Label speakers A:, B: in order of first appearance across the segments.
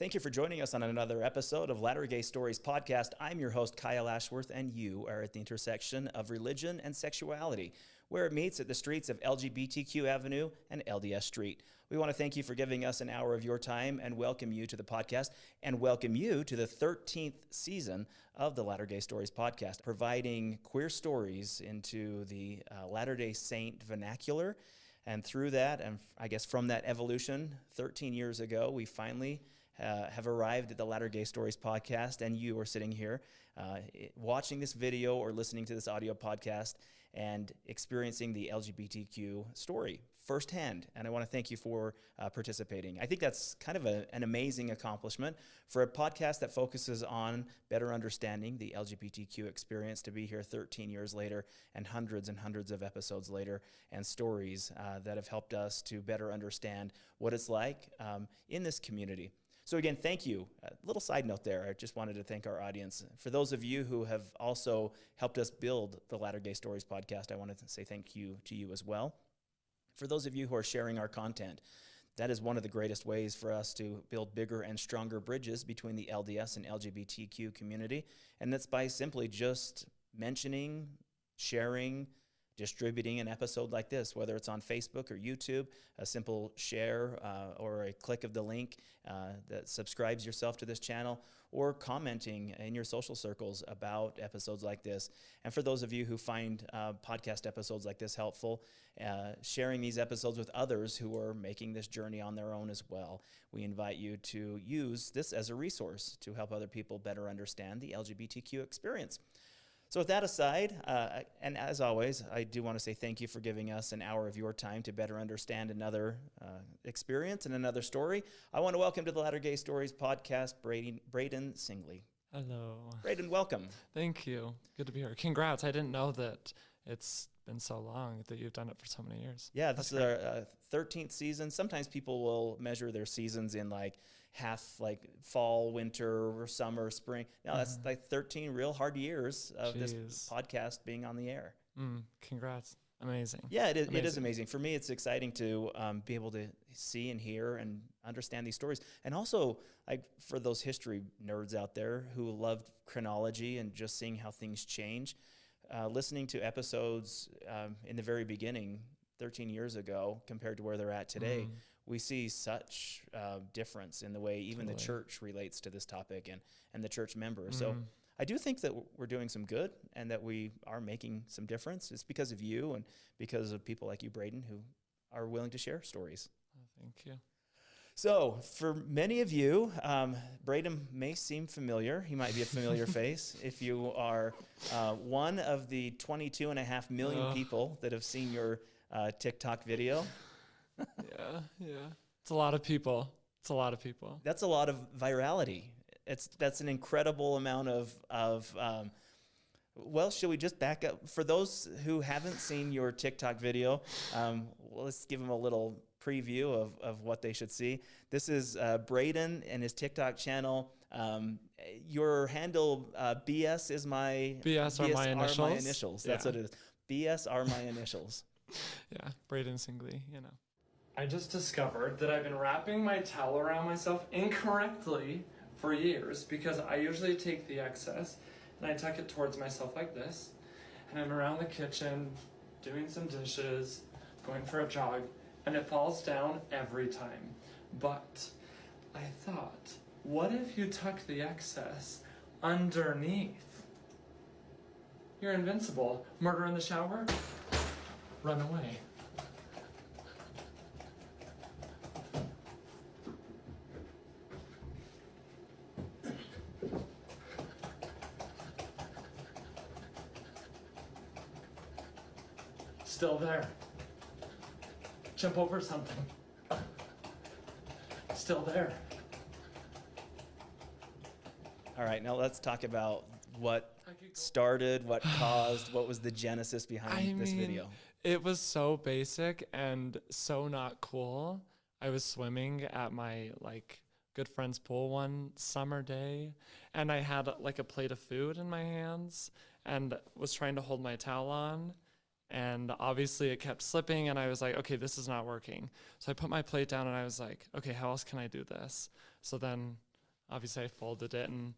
A: Thank you for joining us on another episode of Latter Gay Stories podcast. I'm your host, Kyle Ashworth, and you are at the intersection of religion and sexuality, where it meets at the streets of LGBTQ Avenue and LDS Street. We want to thank you for giving us an hour of your time and welcome you to the podcast and welcome you to the 13th season of the Latter Gay Stories podcast, providing queer stories into the uh, Latter day Saint vernacular. And through that, and I guess from that evolution, 13 years ago, we finally uh, have arrived at the Latter Gay Stories podcast, and you are sitting here uh, watching this video or listening to this audio podcast and experiencing the LGBTQ story firsthand. And I want to thank you for uh, participating. I think that's kind of a, an amazing accomplishment for a podcast that focuses on better understanding the LGBTQ experience to be here 13 years later and hundreds and hundreds of episodes later and stories uh, that have helped us to better understand what it's like um, in this community. So again, thank you. A little side note there. I just wanted to thank our audience. For those of you who have also helped us build the Latter Gay Stories podcast, I want to say thank you to you as well. For those of you who are sharing our content, that is one of the greatest ways for us to build bigger and stronger bridges between the LDS and LGBTQ community. And that's by simply just mentioning, sharing, distributing an episode like this, whether it's on Facebook or YouTube, a simple share uh, or a click of the link uh, that subscribes yourself to this channel, or commenting in your social circles about episodes like this. And for those of you who find uh, podcast episodes like this helpful, uh, sharing these episodes with others who are making this journey on their own as well, we invite you to use this as a resource to help other people better understand the LGBTQ experience. So with that aside, uh, and as always, I do want to say thank you for giving us an hour of your time to better understand another uh, experience and another story. I want to welcome to the Latter Gay Stories podcast, Braden, Braden Singley.
B: Hello.
A: Braden, welcome.
B: Thank you. Good to be here. Congrats. I didn't know that it's been so long that you've done it for so many years.
A: Yeah, this That's is great. our uh, 13th season. Sometimes people will measure their seasons in like half like fall, winter, or summer, spring. Now that's mm-hmm. like 13 real hard years of Jeez. this podcast being on the air.
B: Mm, congrats. Amazing.
A: Yeah, it is, amazing. it is amazing. For me, it's exciting to um, be able to see and hear and understand these stories. And also, like for those history nerds out there who loved chronology and just seeing how things change, uh, listening to episodes um, in the very beginning, 13 years ago, compared to where they're at today, mm. We see such uh, difference in the way even totally. the church relates to this topic and, and the church members. Mm. So I do think that we're doing some good and that we are making some difference. It's because of you and because of people like you, Braden, who are willing to share stories.
B: Oh, thank you.
A: So, for many of you, um, Braden may seem familiar. He might be a familiar face if you are uh, one of the 22 and a half million uh. people that have seen your uh, TikTok video.
B: yeah, yeah. It's a lot of people. It's a lot of people.
A: That's a lot of virality. It's that's an incredible amount of of. Um, well, should we just back up for those who haven't seen your TikTok video? Um, well, let's give them a little preview of, of what they should see. This is uh, Braden and his TikTok channel. Um, your handle uh, BS is my
B: BS, BS are my initials. Are my initials.
A: That's yeah. what it is. BS are my initials.
B: yeah, Braden Singley. You know.
C: I just discovered that I've been wrapping my towel around myself incorrectly for years because I usually take the excess and I tuck it towards myself like this, and I'm around the kitchen doing some dishes, going for a jog, and it falls down every time. But I thought, what if you tuck the excess underneath? You're invincible. Murder in the shower? Run away. Still there jump over something. Still there.
A: All right, now let's talk about what started, what caused, what was the genesis behind I this mean, video.
B: It was so basic and so not cool. I was swimming at my like good friend's pool one summer day and I had like a plate of food in my hands and was trying to hold my towel on and obviously it kept slipping and i was like okay this is not working so i put my plate down and i was like okay how else can i do this so then obviously I folded it and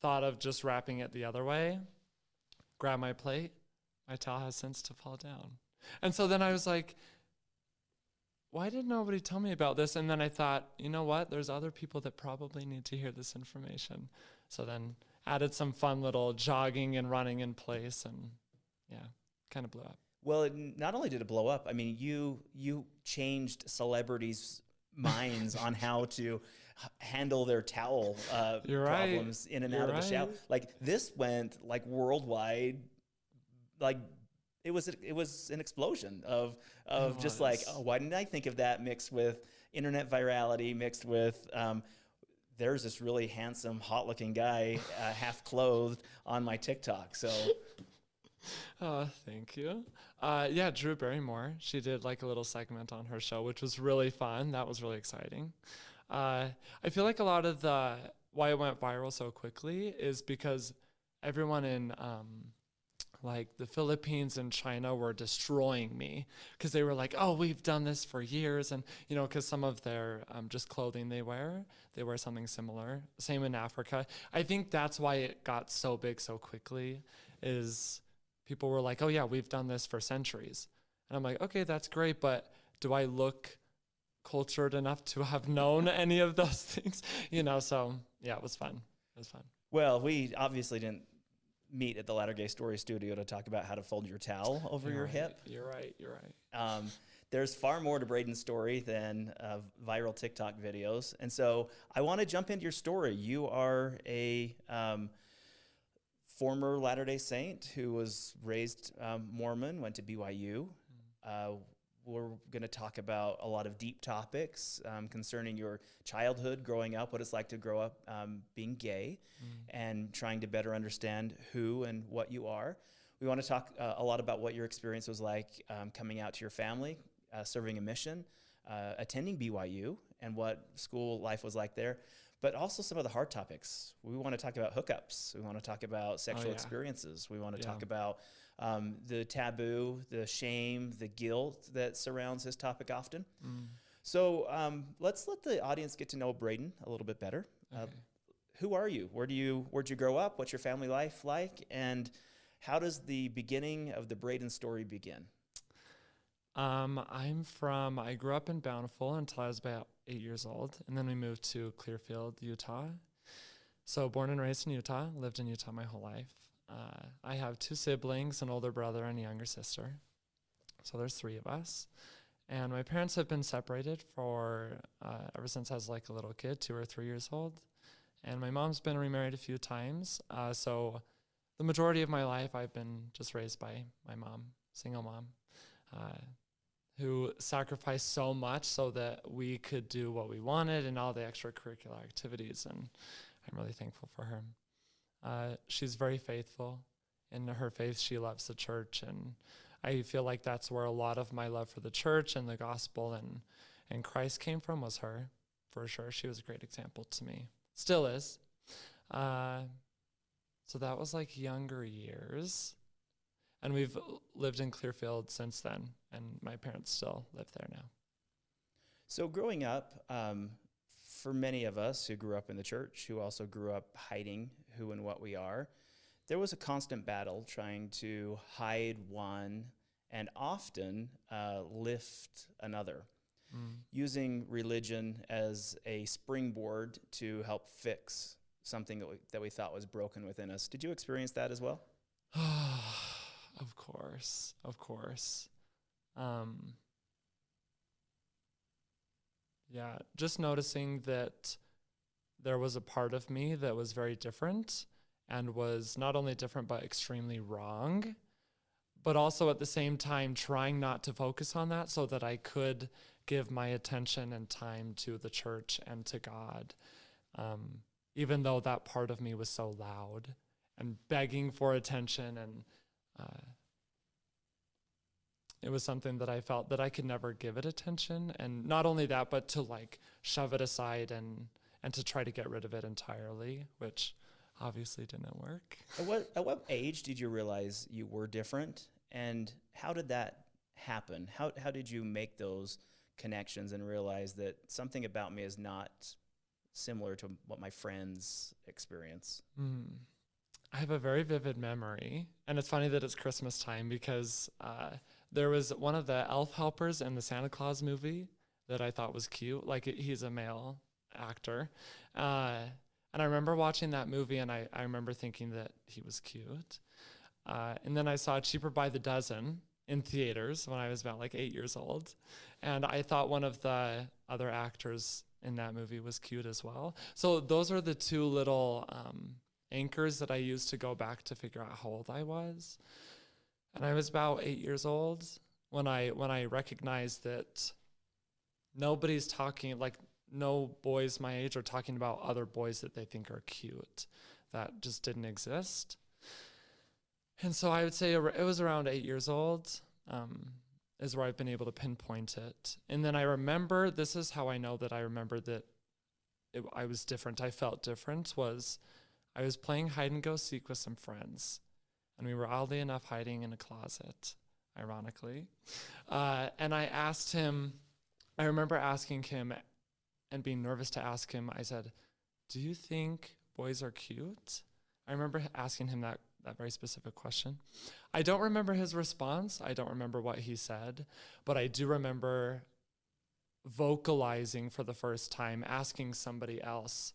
B: thought of just wrapping it the other way. Grab my plate. My towel has since to fall down. And so then I was like, why did nobody tell me about this? And then I thought, you know what? There's other people that probably need to hear this information. So then added some fun little jogging and running in place and yeah, kind of blew up.
A: Well, it, not only did it blow up, I mean, you you changed celebrities' minds on how to handle their towel uh,
B: You're right.
A: problems in and
B: You're
A: out of the shower. Like this went like worldwide. Like it was it was an explosion of of
B: It
A: just like oh why didn't I think of that mixed with internet virality mixed with um, there's this really handsome hot looking guy uh, half clothed on my TikTok so
B: Oh, thank you. Uh, yeah, Drew Barrymore. She did like a little segment on her show, which was really fun. That was really exciting. Uh, I feel like a lot of the why it went viral so quickly is because everyone in um, like the Philippines and China were destroying me because they were like, "Oh, we've done this for years," and you know, because some of their um, just clothing they wear, they wear something similar. Same in Africa. I think that's why it got so big so quickly. Is people were like, "Oh yeah, we've done this for centuries," and I'm like, "Okay, that's great, but do I look cultured enough to have known any of those things?" You know, so yeah, it was fun. It was fun.
A: Well, we obviously didn't meet at the Latter Gay Story studio to talk about how to fold your towel over
B: You're
A: your
B: right,
A: hip.
B: You're right. You're right.
A: Um, there's far more to Braden's story than uh, viral TikTok videos. And so I want to jump into your story. You are a um, former Latter day Saint who was raised um, Mormon, went to BYU. Uh, we're going to talk about a lot of deep topics um, concerning your childhood, growing up, what it's like to grow up um, being gay, and trying to better understand who and what you are. We want to talk uh, a lot about what your experience was like um, coming out to your family, uh, serving a mission, uh, attending BYU, and what school life was like there. But also some of the hard topics. We want to talk about hookups. We want to talk about sexual
B: yeah.
A: experiences. We want to
B: Yeah.
A: talk about um, the taboo, the shame, the guilt that surrounds this topic often.
B: Mm.
A: So um, let's let the audience get to know Braden a little bit better. Uh, who are you? Where do you where'd you grow up? What's your family life like? And how does the beginning of the Braden story begin?
B: Um, I'm from. I grew up in Bountiful until I was about eight years old, and then we moved to Clearfield, Utah. So born and raised in Utah, lived in Utah my whole life. Uh, I have two siblings, an older brother and a younger sister. So there's three of us, and my parents have been separated for uh, ever since I was like a little kid, two or three years old. And my mom's been remarried a few times. Uh, so the majority of my life, I've been just raised by my mom, single mom. Uh, who sacrificed so much so that we could do what we wanted and all the extracurricular activities. And I'm really thankful for her. Uh, she's very faithful in her faith. She loves the church. And I feel like that's where a lot of my love for the church and the gospel and, and Christ came from was her, for sure. She was a great example to me. Still is. Uh, so that was like younger years. And we've lived in Clearfield since then, and my parents still live there now.
A: So growing up, um, for many of us who grew up in the church, who also grew up hiding who and what we are, there was a constant battle trying to hide one and often uh, lift another, using religion as a springboard to help fix something that we, that we thought was broken within us. Did you experience that as well?
B: of course, of course. Um, yeah, just noticing that there was a part of me that was very different and was not only different but extremely wrong, but also at the same time trying not to focus on that so that I could give my attention and time to the church and to God. Um, even though that part of me was so loud and begging for attention and uh, it was something that I felt that I could never give it attention and not only that but to like shove it aside and and to try to get rid of it entirely which obviously didn't work
A: At what, at what age did you realize you were different? And how did that happen? How, how did you make those connections and realize that something about me is not similar to what my friends experience.
B: Mm. I have a very vivid memory, and it's funny that it's Christmas time because uh, there was one of the elf helpers in the Santa Claus movie that I thought was cute. Like it, he's a male actor, uh, and I remember watching that movie, and I, I remember thinking that he was cute. Uh, and then I saw Cheaper by the Dozen in theaters when I was about like eight years old, and I thought one of the other actors in that movie was cute as well. So those are the two little. Um, anchors that I used to go back to figure out how old I was. And I was about eight years old when I when I recognized that nobody's talking like no boys my age are talking about other boys that they think are cute. That just didn't exist. And so I would say it was around eight years old. Um, is where I've been able to pinpoint it. And then I remember this is how I know that I remember that it, I was different. I felt different was I was playing hide and go seek with some friends, and we were oddly enough hiding in a closet, ironically. Uh, and I asked him, I remember asking him and being nervous to ask him, I said, Do you think boys are cute? I remember asking him that, that very specific question. I don't remember his response. I don't remember what he said, but I do remember vocalizing for the first time, asking somebody else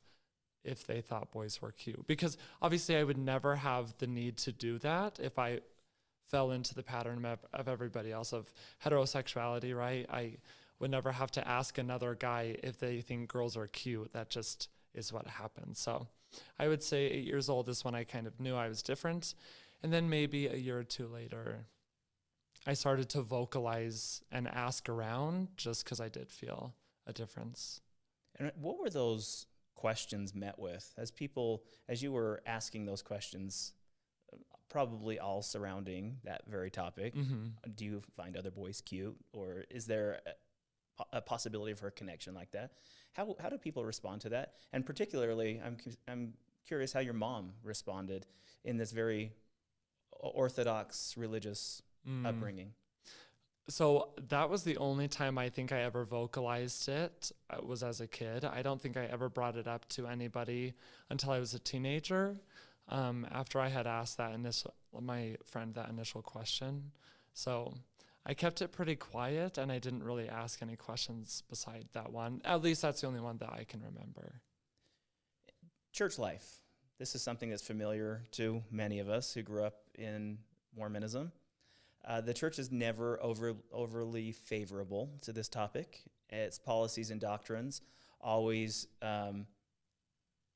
B: if they thought boys were cute. Because obviously, I would never have the need to do that if I fell into the pattern of, of everybody else of heterosexuality, right? I would never have to ask another guy if they think girls are cute. That just is what happens. So I would say eight years old is when I kind of knew I was different. And then maybe a year or two later, I started to vocalize and ask around just because I did feel a difference.
A: And what were those questions met with as people as you were asking those questions probably all surrounding that very topic
B: Mm-hmm.
A: do you find other boys cute or is there a, a possibility for a connection like that how, how do people respond to that and particularly I'm, I'm curious how your mom responded in this very orthodox religious
B: Mm.
A: upbringing
B: So that was the only time I think I ever vocalized it uh, was as a kid. I don't think I ever brought it up to anybody until I was a teenager. Um, after I had asked that initial my friend that initial question, so I kept it pretty quiet and I didn't really ask any questions beside that one. At least that's the only one that I can remember.
A: church life. This is something that's familiar to many of us who grew up in Mormonism. Uh, the church is never over, overly favorable to this topic. Its policies and doctrines always um,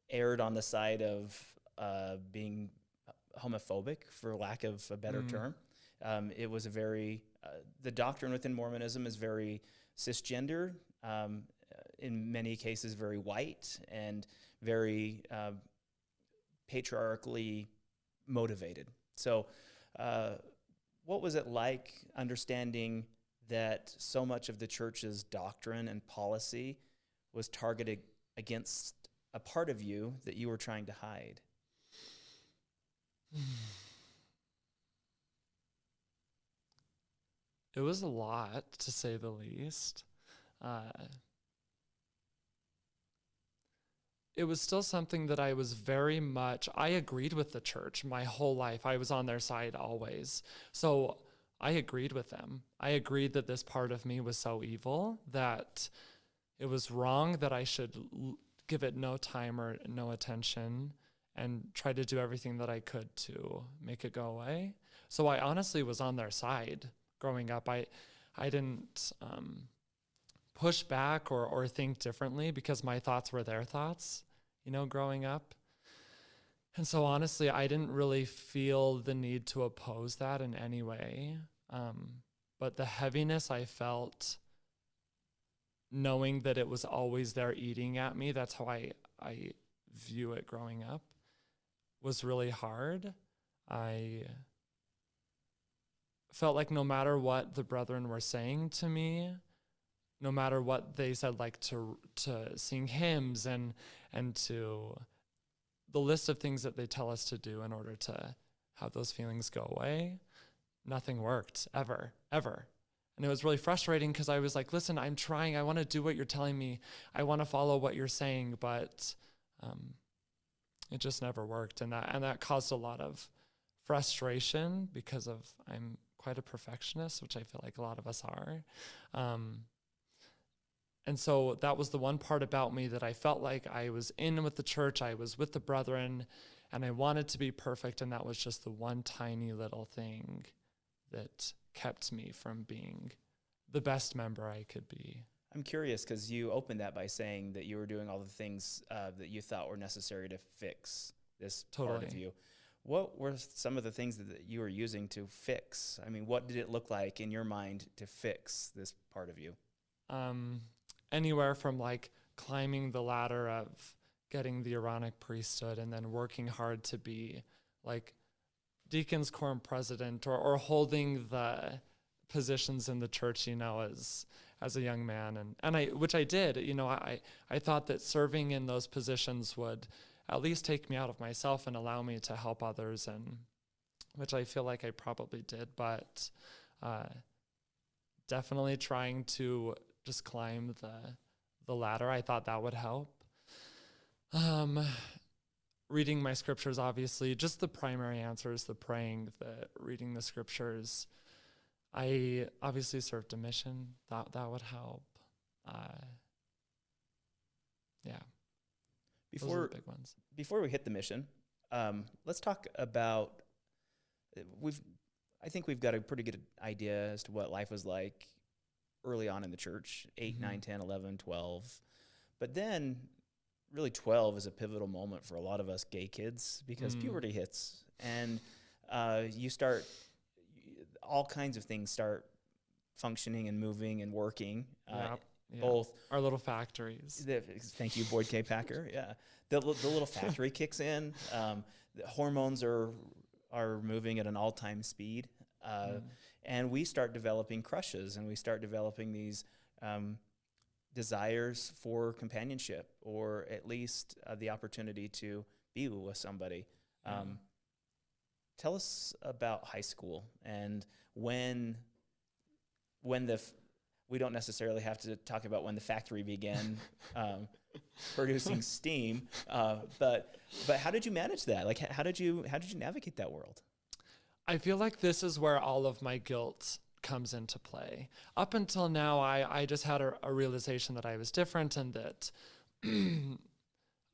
A: erred on the side of uh, being homophobic, for lack of a better
B: Mm.
A: term. Um, it was a very, uh, the doctrine within Mormonism is very cisgender, um, in many cases, very white and very uh, patriarchally motivated. So, uh, what was it like understanding that so much of the church's doctrine and policy was targeted against a part of you that you were trying to hide?
B: It was a lot, to say the least. Uh, it was still something that I was very much, I agreed with the church my whole life. I was on their side always. So I agreed with them. I agreed that this part of me was so evil that it was wrong that I should give it no time or no attention and try to do everything that I could to make it go away. So I honestly was on their side growing up. I I didn't um, push back or or think differently because my thoughts were their thoughts. You know, growing up. And so honestly, I didn't really feel the need to oppose that in any way. Um, but the heaviness I felt knowing that it was always there eating at me, that's how I I view it growing up, was really hard. I felt like no matter what the brethren were saying to me, no matter what they said, like to to sing hymns and and to the list of things that they tell us to do in order to have those feelings go away, nothing worked ever, ever. And it was really frustrating because I was like, listen, I'm trying. I want to do what you're telling me. I want to follow what you're saying, but um, it just never worked. And that, and that caused a lot of frustration because of I'm quite a perfectionist, which I feel like a lot of us are. Um, and so that was the one part about me that I felt like I was in with the church, I was with the brethren, and I wanted to be perfect. And that was just the one tiny little thing that kept me from being the best member I could be.
A: I'm curious because you opened that by saying that you were doing all the things uh, that you thought were necessary to fix this part of you. What were some of the things that that you were using to fix? I mean, what did it look like in your mind to fix this part of you?
B: um, anywhere from like climbing the ladder of getting the Aaronic priesthood and then working hard to be like deacon's quorum president or, or holding the positions in the church, you know, as as a young man. And, and I which I did, you know, I, I thought that serving in those positions would at least take me out of myself and allow me to help others and which I feel like I probably did, but uh, definitely trying to just climb the the ladder. I thought that would help. Um, reading my scriptures, obviously, just the primary answers, the praying, the reading the scriptures. I obviously served a mission. That that would help. Uh, yeah,
A: Before
B: the big ones.
A: before we hit the mission, um, let's talk about uh, we've. I think we've got a pretty good idea as to what life was like early on in the church 8
B: Mhm.
A: nine, 10, 11, 12. But then, really, 12 is a pivotal moment for a lot of us gay kids because
B: Mm.
A: puberty hits and uh, you start, all kinds of things start functioning and moving and working. Uh,
B: yeah, yeah.
A: Both
B: our little factories.
A: the, thank you, Boyd K. Packer. Yeah, the, the little factory kicks in. Um, the hormones are are moving at an all time speed, uh,
B: Mm.
A: And we start developing crushes, and we start developing these um, desires for companionship, or at least uh, the opportunity to be with somebody. Um, tell us about high school and when when the we don't necessarily have to talk about when the factory began um, producing steam, uh, but but how did you manage that? Like, how did you how did you navigate that world?
B: I feel like this is where all of my guilt comes into play. Up until now, I, I just had a, a realization that I was different and that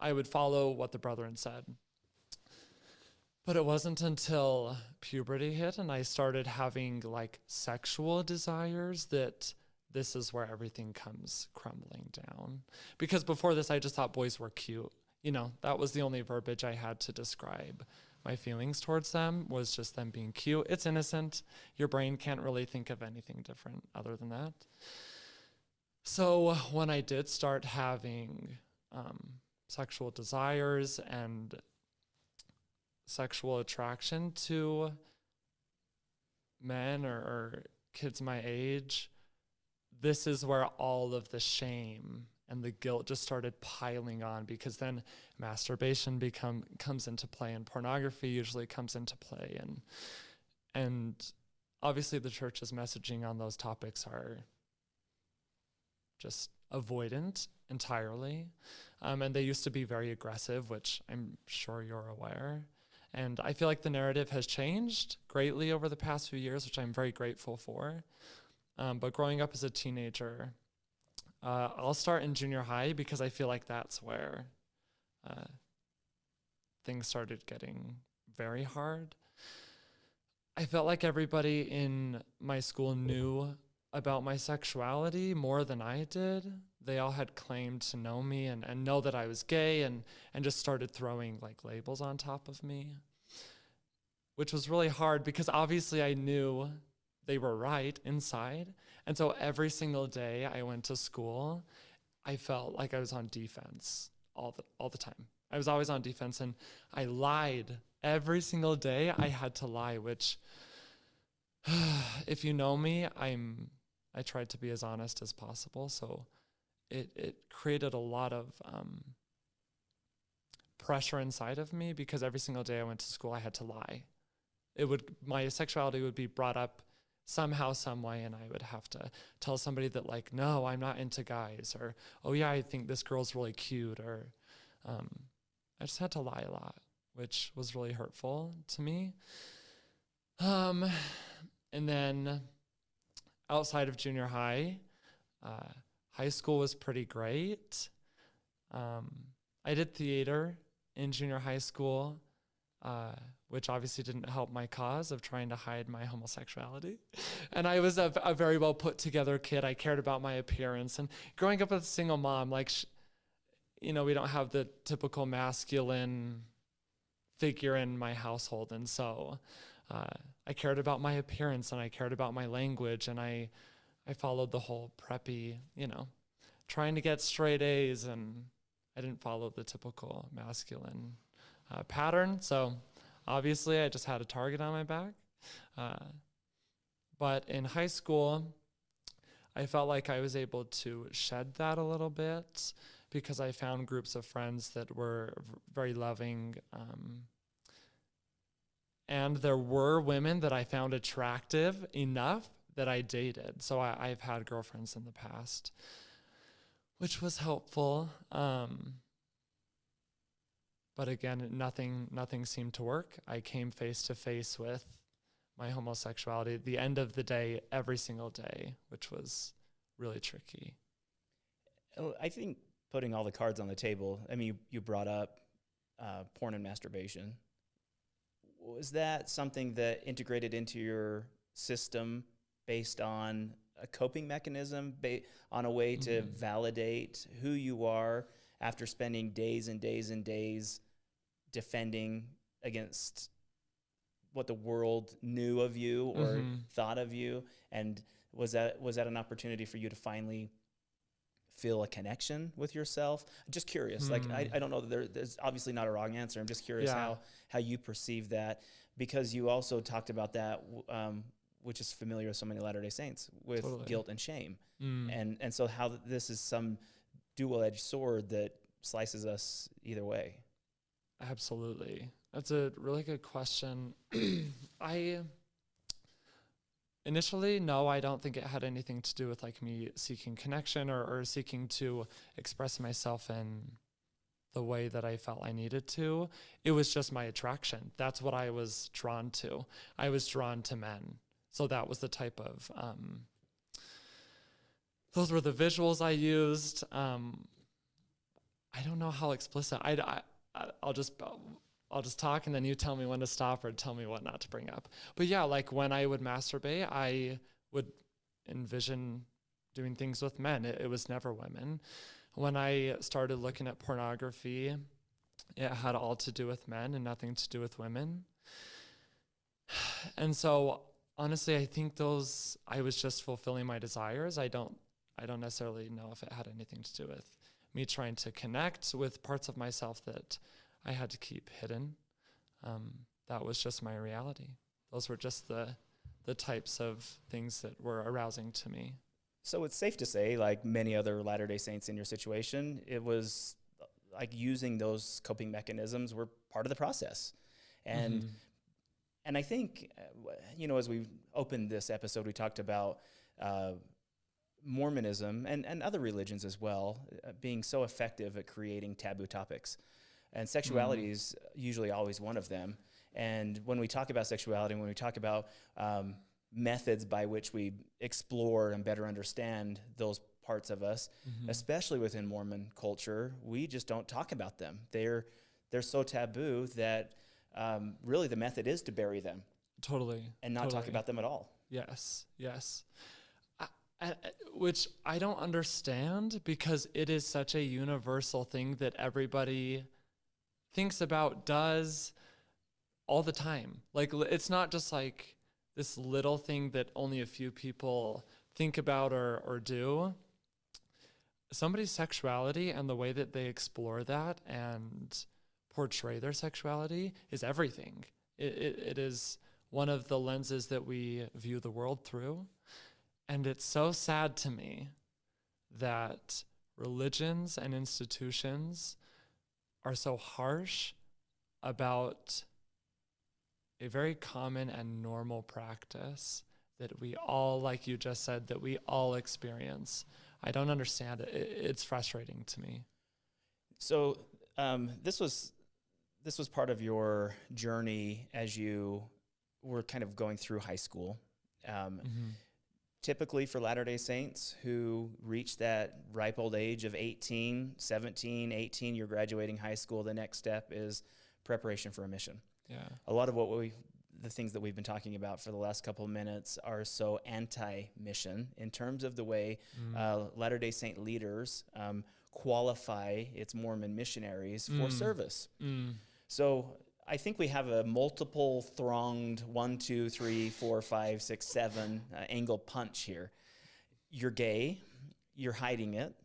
B: I would follow what the brethren said. But it wasn't until puberty hit and I started having like sexual desires that this is where everything comes crumbling down. Because before this, I just thought boys were cute. You know, that was the only verbiage I had to describe my feelings towards them was just them being cute. It's innocent. Your brain can't really think of anything different other than that. So when I did start having um, sexual desires and sexual attraction to men or, or kids my age, this is where all of the shame and the guilt just started piling on because then masturbation become comes into play and pornography usually comes into play. And and obviously the church's messaging on those topics are just avoidant entirely. Um, and they used to be very aggressive which i'm sure you're aware. And i feel like the narrative has changed greatly over the past few years which i'm very grateful for. Um, but growing up as a teenager uh, I'll start in junior high because I feel like that's where uh, things started getting very hard. I felt like everybody in my school knew about my sexuality more than I did. They all had claimed to know me and, and know that I was gay and, and just started throwing like labels on top of me, which was really hard because obviously I knew they were right inside. And so every single day I went to school, I felt like I was on defense all the all the time. I was always on defense and I lied every single day. I had to lie, which if you know me, I'm I tried to be as honest as possible. So it it created a lot of um, pressure inside of me because every single day I went to school, I had to lie. It would my sexuality would be brought up somehow, some way, and I would have to tell somebody that like, no, I'm not into guys, or oh yeah, I think this girl's really cute, or um, I just had to lie a lot, which was really hurtful to me. Um, and then outside of junior high, uh, high school was pretty great. Um, I did theater in junior high school, uh, which obviously didn't help my cause of trying to hide my homosexuality. and I was a, a very well put together kid. I cared about my appearance. And growing up with a single mom, like, you know, we don't have the typical masculine figure in my household. And so uh, I cared about my appearance and I cared about my language and I, I followed the whole preppy, you know, trying to get straight A's and I didn't follow the typical masculine uh, pattern. So obviously, I just had a target on my back. Uh, but in high school, I felt like I was able to shed that a little bit because I found groups of friends that were very loving. Um, and there were women that I found attractive enough that I dated. So I, I've had girlfriends in the past which was helpful. Um, but again, nothing nothing seemed to work. I came face to face with my homosexuality at the end of the day, every single day, which was really tricky.
A: Oh, I think putting all the cards on the table. I mean, you, you brought up uh, porn and masturbation. Was that something that integrated into your system based on a coping mechanism, ba- on a way to
B: Mhm.
A: validate who you are after spending days and days and days defending against what the world knew of you or
B: Mhm.
A: thought of you? And was that was that an opportunity for you to finally feel a connection with yourself? Just curious. Like I,
B: Hmm.
A: I don't know that there, there's obviously not a wrong answer. I'm just curious
B: Yeah.
A: how how you perceive that because you also talked about that um, which is familiar with so many Latter Day Saints with
B: Totally.
A: guilt and shame,
B: Mm.
A: and and so how this is some dual edged sword that slices us either way.
B: Absolutely. That's a really good question. I initially, no, I don't think it had anything to do with like me seeking connection or, or seeking to express myself in the way that I felt I needed to. It was just my attraction. That's what I was drawn to. I was drawn to men. So that was the type of, um, those were the visuals I used. Um, I don't know how explicit. I, I, I'll just I'll just talk and then you tell me when to stop or tell me what not to bring up. But yeah, like when I would masturbate, I would envision doing things with men. It, it was never women. When I started looking at pornography, it had all to do with men and nothing to do with women. And so honestly, I think those I was just fulfilling my desires. I don't I don't necessarily know if it had anything to do with me trying to connect with parts of myself that I had to keep hidden. Um, that was just my reality. Those were just the the types of things that were arousing to me.
A: So it's safe to say, like many other Latter Day Saints in your situation, it was like using those coping mechanisms were part of the process, and
B: Mhm.
A: and I think uh, you know as we opened this episode, we talked about. Uh, Mormonism and, and other religions as well, uh, being so effective at creating taboo topics. And sexuality is usually always one of them. And when we talk about sexuality, when we talk about um, methods by which we explore and better understand those parts of us,
B: Mhm.
A: especially within Mormon culture, we just don't talk about them. They're they're so taboo that um, really the method is to bury them
B: totally
A: and not talk about them at all.
B: Yes, yes. Which I don't understand because it is such a universal thing that everybody thinks about, does all the time. Like, it's not just like this little thing that only a few people think about or, or do. Somebody's sexuality and the way that they explore that and portray their sexuality is everything. It, it, it is one of the lenses that we view the world through. And it's so sad to me that religions and institutions are so harsh about a very common and normal practice that we all, like you just said, that we all experience. I don't understand it. it it's frustrating to me.
A: So um, this was this was part of your journey as you were kind of going through high school. Um,
B: Mm-hmm.
A: Typically for Latter-day Saints who reach that ripe old age of 18, 17, 18, you're graduating high school, the next step is preparation for a mission.
B: Yeah.
A: A lot of what we the things that we've been talking about for the last couple of minutes are so anti-mission in terms of the way
B: Mm.
A: uh, Latter-day Saint leaders um, qualify its Mormon missionaries for
B: Mm.
A: service.
B: Mm.
A: So I think we have a multiple thronged one, two, three, four, five, six, seven uh, angle punch here. You're gay, you're hiding it.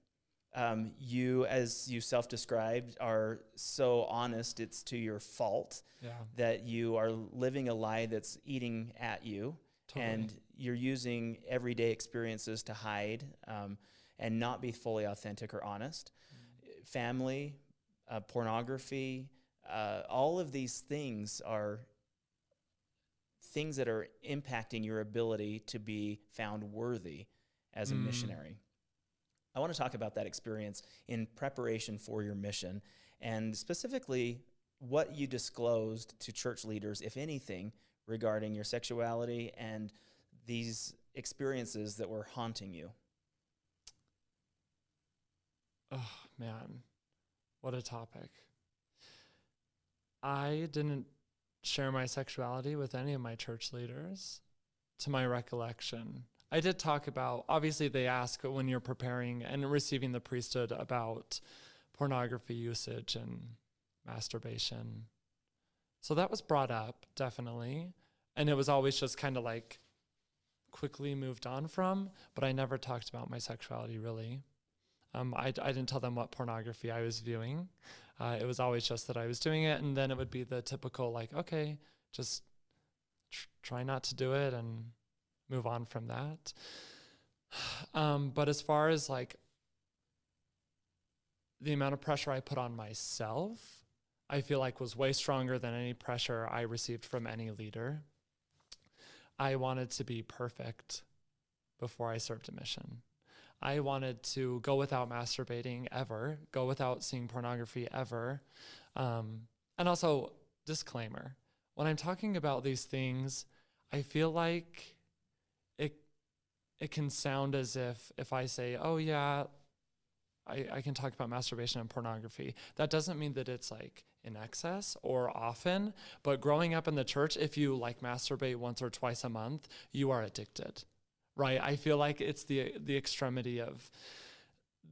A: Um, you, as you self described, are so honest it's to your fault
B: Yeah.
A: that you are living a lie that's eating at you.
B: Totally.
A: And you're using everyday experiences to hide um, and not be fully authentic or honest. Family, uh, pornography, uh, all of these things are things that are impacting your ability to be found worthy as a
B: Mm.
A: missionary. I want to talk about that experience in preparation for your mission and specifically what you disclosed to church leaders, if anything, regarding your sexuality and these experiences that were haunting you.
B: Oh man, what a topic. I didn't share my sexuality with any of my church leaders to my recollection. I did talk about obviously they ask when you're preparing and receiving the priesthood about pornography usage and masturbation. So that was brought up definitely, and it was always just kind of like quickly moved on from, but I never talked about my sexuality really. Um, I, I didn't tell them what pornography I was viewing. Uh, it was always just that I was doing it, and then it would be the typical like, okay, just tr- try not to do it and move on from that. Um, but as far as like the amount of pressure I put on myself, I feel like was way stronger than any pressure I received from any leader. I wanted to be perfect before I served a mission. I wanted to go without masturbating ever, go without seeing pornography ever. Um, and also, disclaimer when I'm talking about these things, I feel like it it can sound as if if I say, "Oh yeah, I, I can talk about masturbation and pornography." That doesn't mean that it's like in excess or often. But growing up in the church, if you like masturbate once or twice a month, you are addicted right? I feel like it's the the extremity of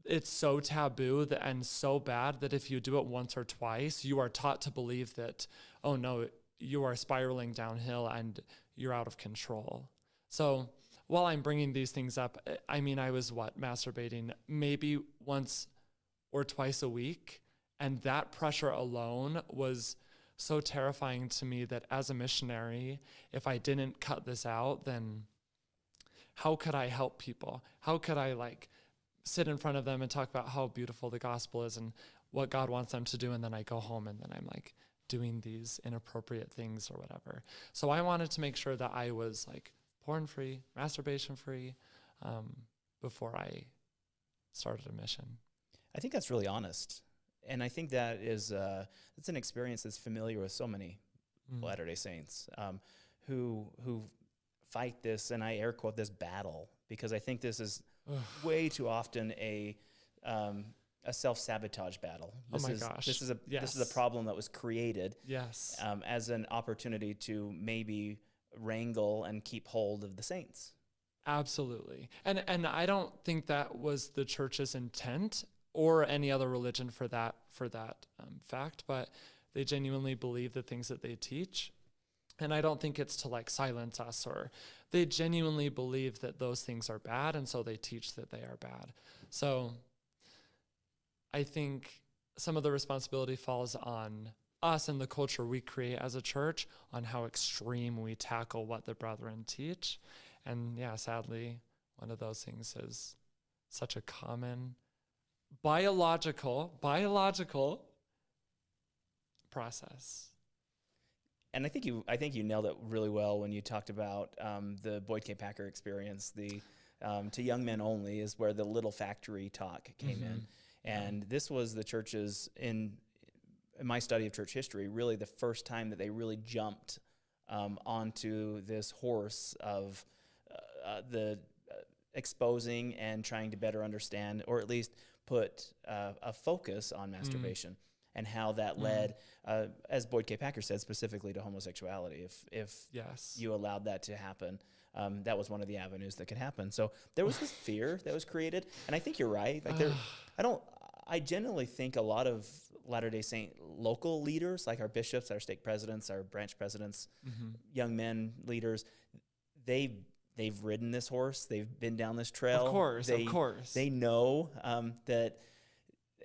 B: it's so taboo that, and so bad that if you do it once or twice, you are taught to believe that oh no, you are spiraling downhill and you're out of control. So while I'm bringing these things up, I mean I was what masturbating maybe once or twice a week, and that pressure alone was so terrifying to me that as a missionary, if I didn't cut this out, then how could I help people? How could I like sit in front of them and talk about how beautiful the gospel is and what God wants them to do? And then I go home and then I'm like doing these inappropriate things or whatever. So I wanted to make sure that I was like porn free, masturbation free um, before I started a mission.
A: I think that's really honest. And I think that is uh, that's an experience that's familiar with so many
B: Mm.
A: Latter Day Saints um, who who fight this, and I air quote this battle because I think this is way too often a um, a self sabotage battle.
B: Oh
A: This
B: my
A: is,
B: gosh.
A: This is a this is a problem that was created
B: Yes.
A: um, as an opportunity to maybe wrangle and keep hold of the saints.
B: Absolutely. And and I don't think that was the church's intent or any other religion for that for that um, fact, but they genuinely believe the things that they teach. And I don't think it's to like silence us or they genuinely believe that those things are bad and so they teach that they are bad. So I think some of the responsibility falls on us and the culture we create as a church on how extreme we tackle what the brethren teach. And yeah, sadly, one of those things is such a common biological, biological process.
A: And I think you I think you nailed it really well when you talked about um, the Boyd K. Packer experience. The um, to young men only is where the little factory talk came in, and this was the church's in, in my study of church history really the first time that they really jumped um, onto this horse of uh, uh, the uh, exposing and trying to better understand, or at least put uh, a focus on masturbation and how that led, uh, as Boyd K. Packer said, specifically to homosexuality. If if
B: Yes.
A: you allowed that to happen, um, that was one of the avenues that could happen. So there was this fear that was created, and I think you're right. Like there, I don't. I generally think a lot of Latter Day Saint local leaders, like our bishops, our stake presidents, our branch presidents,
B: Mm-hmm.
A: young men leaders, they they've ridden this horse. They've been down this trail.
B: Of course,
A: they,
B: of course.
A: They know um, that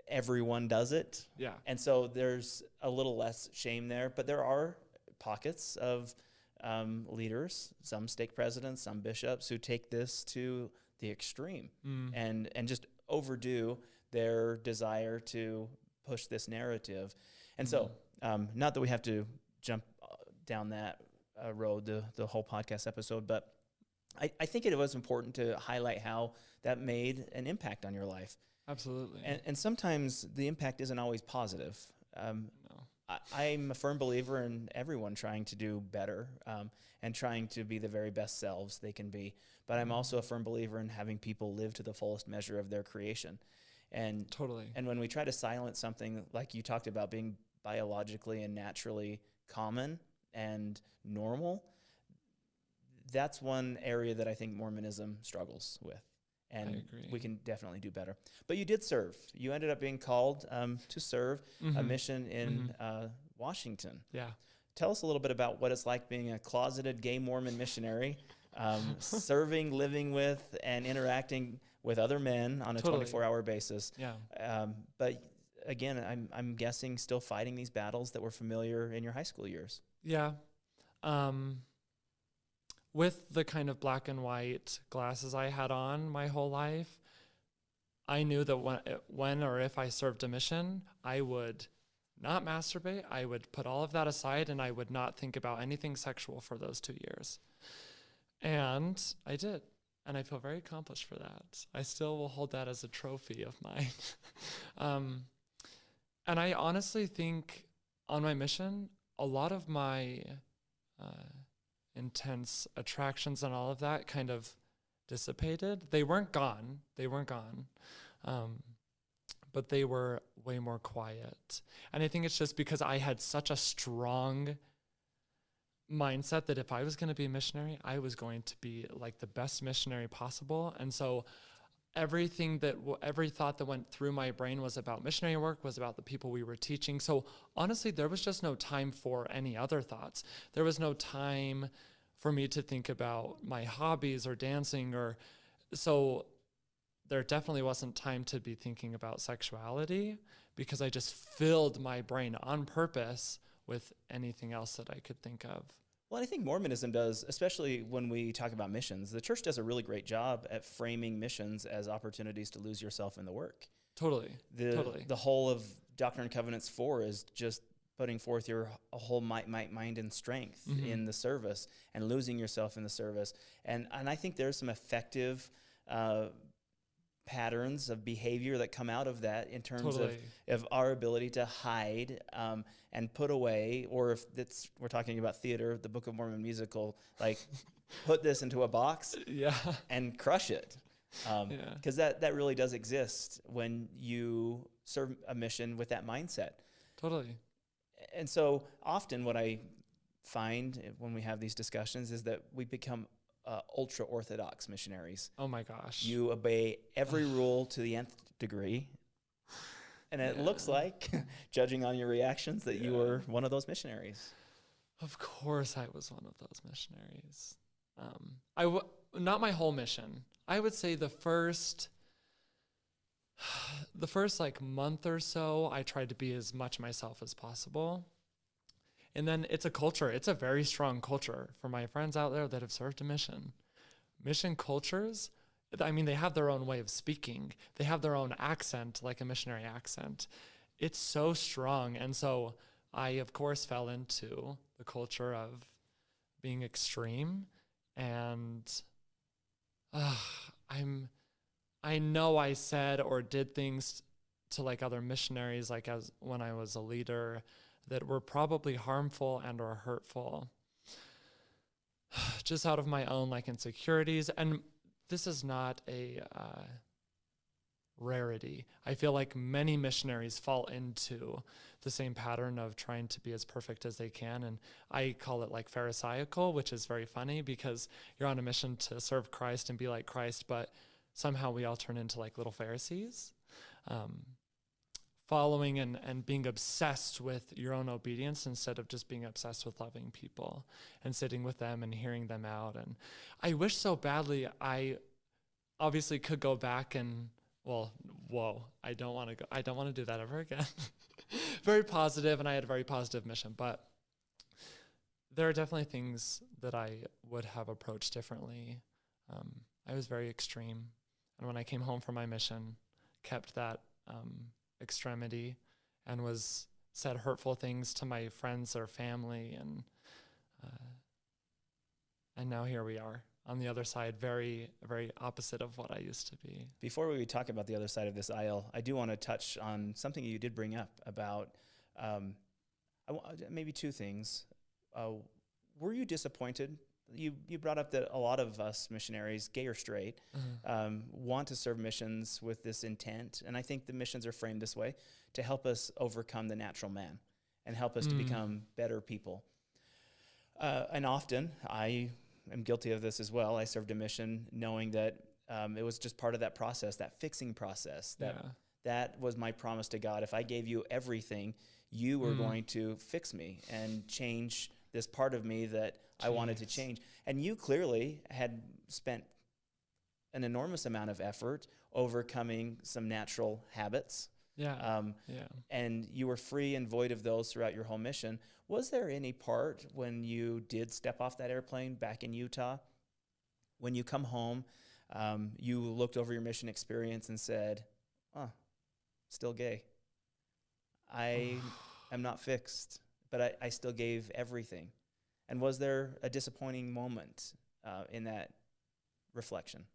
A: everyone does it,
B: yeah.
A: and so there's a little less shame there. But there are pockets of um, leaders, some stake presidents, some bishops, who take this to the extreme
B: Mm.
A: and and just overdo their desire to push this narrative. And so, um, not that we have to jump uh, down that uh, road the the whole podcast episode, but I, I think it was important to highlight how that made an impact on your life.
B: Absolutely.
A: And, and sometimes the impact isn't always positive. Um,
B: no.
A: I, I'm a firm believer in everyone trying to do better um, and trying to be the very best selves they can be. But I'm also a firm believer in having people live to the fullest measure of their creation. And
B: Totally.
A: and when we try to silence something like you talked about being biologically and naturally common and normal, that's one area that I think Mormonism struggles with. And we can definitely do better. But you did serve. You ended up being called um, to serve a
B: Mhm.
A: mission in uh, Washington.
B: Yeah.
A: Tell us a little bit about what it's like being a closeted gay Mormon missionary, um, serving, living with, and interacting with other men on a
B: Totally.
A: 24 hour basis.
B: Yeah.
A: Um, but again, I'm, I'm guessing still fighting these battles that were familiar in your high school years.
B: Yeah. Um, with the kind of black and white glasses I had on my whole life, I knew that when, when or if I served a mission, I would not masturbate. I would put all of that aside and I would not think about anything sexual for those two years. And I did. And I feel very accomplished for that. I still will hold that as a trophy of mine. um, and I honestly think on my mission, a lot of my uh, intense attractions and all of that kind of dissipated. They weren't gone. They weren't gone. Um, but they were way more quiet. And I think it's just because I had such a strong mindset that if I was going to be a missionary, I was going to be like the best missionary possible. And so everything that every thought that went through my brain was about missionary work was about the people we were teaching so honestly there was just no time for any other thoughts there was no time for me to think about my hobbies or dancing or so there definitely wasn't time to be thinking about sexuality because I just filled my brain on purpose with anything else that I could think of.
A: Well, I think Mormonism does, especially when we talk about missions. The church does a really great job at framing missions as opportunities to lose yourself in the work.
B: Totally.
A: The,
B: Totally.
A: the whole of Doctrine and Covenants 4 is just putting forth your whole might, might, mind, and strength
B: Mhm.
A: in the service and losing yourself in the service. And, and I think there's some effective uh, patterns of behavior that come out of that in terms
B: Totally.
A: of, of our ability to hide um, and put away, or if it's, we're talking about theater, the Book of Mormon musical, like put this into a box
B: Yeah.
A: and crush it. Um,
B: Yeah.
A: because that, that really does exist when you serve a mission with that mindset.
B: Totally.
A: And so often what I find when we have these discussions is that we become uh, ultra orthodox missionaries.
B: Oh my gosh.
A: You obey every rule to the nth degree. And it looks like, judging on your reactions, that you were one of those missionaries.
B: Of course, I was one of those missionaries. Um, I w- not my whole mission. I would say the first, the first like month or so, I tried to be as much myself as possible. And then it's a culture. It's a very strong culture for my friends out there that have served a mission. Mission cultures, I mean, they have their own way of speaking. They have their own accent, like a missionary accent. It's so strong, and so I, of course, fell into the culture of being extreme. And uh, I'm, I know I said or did things to like other missionaries, like as when I was a leader, that were probably harmful and or hurtful just out of my own like insecurities. And this is not a uh, rarity. I feel like many missionaries fall into the same pattern of trying to be as perfect as they can. And i call it like pharisaical which is very funny because you're on a mission to serve christ and be like christ but somehow we all turn into like little pharisees. Um, following and, and being obsessed with your own obedience instead of just being obsessed with loving people and sitting with them and hearing them out. And I wish so badly I obviously could go back and well, whoa, I don't want to go I don't want to do that ever again. very positive and I had a very positive mission, but there are definitely things that I would have approached differently. Um, I was very extreme. And when I came home from my mission, kept that um, extremity and was said hurtful things to my friends or family and uh, and now here we are on the other side very very opposite of what I used to be.
A: Before we talk about the other side of this aisle, I do want to touch on something you did bring up about um, maybe two things. Uh, were you disappointed you you brought up that a lot of us missionaries, gay or straight, mm-hmm. um, want to serve missions with this intent, and I think the missions are framed this way to help us overcome the natural man and help us mm. to become better people. Uh, and often, I am guilty of this as well. I served a mission knowing that um, it was just part of that process, that fixing process. That yeah. that was my promise to God. If I gave you everything, you were mm. going to fix me and change this part of me that Jeez. I wanted to change. And you clearly had spent an enormous amount of effort overcoming some natural habits.
B: Yeah. Um, yeah.
A: And you were free and void of those throughout your whole mission. Was there any part when you did step off that airplane back in Utah, when you come home, um, you looked over your mission experience and said, "Oh, still gay. I am not fixed but I, I still gave everything. And was there a disappointing moment uh, in that reflection?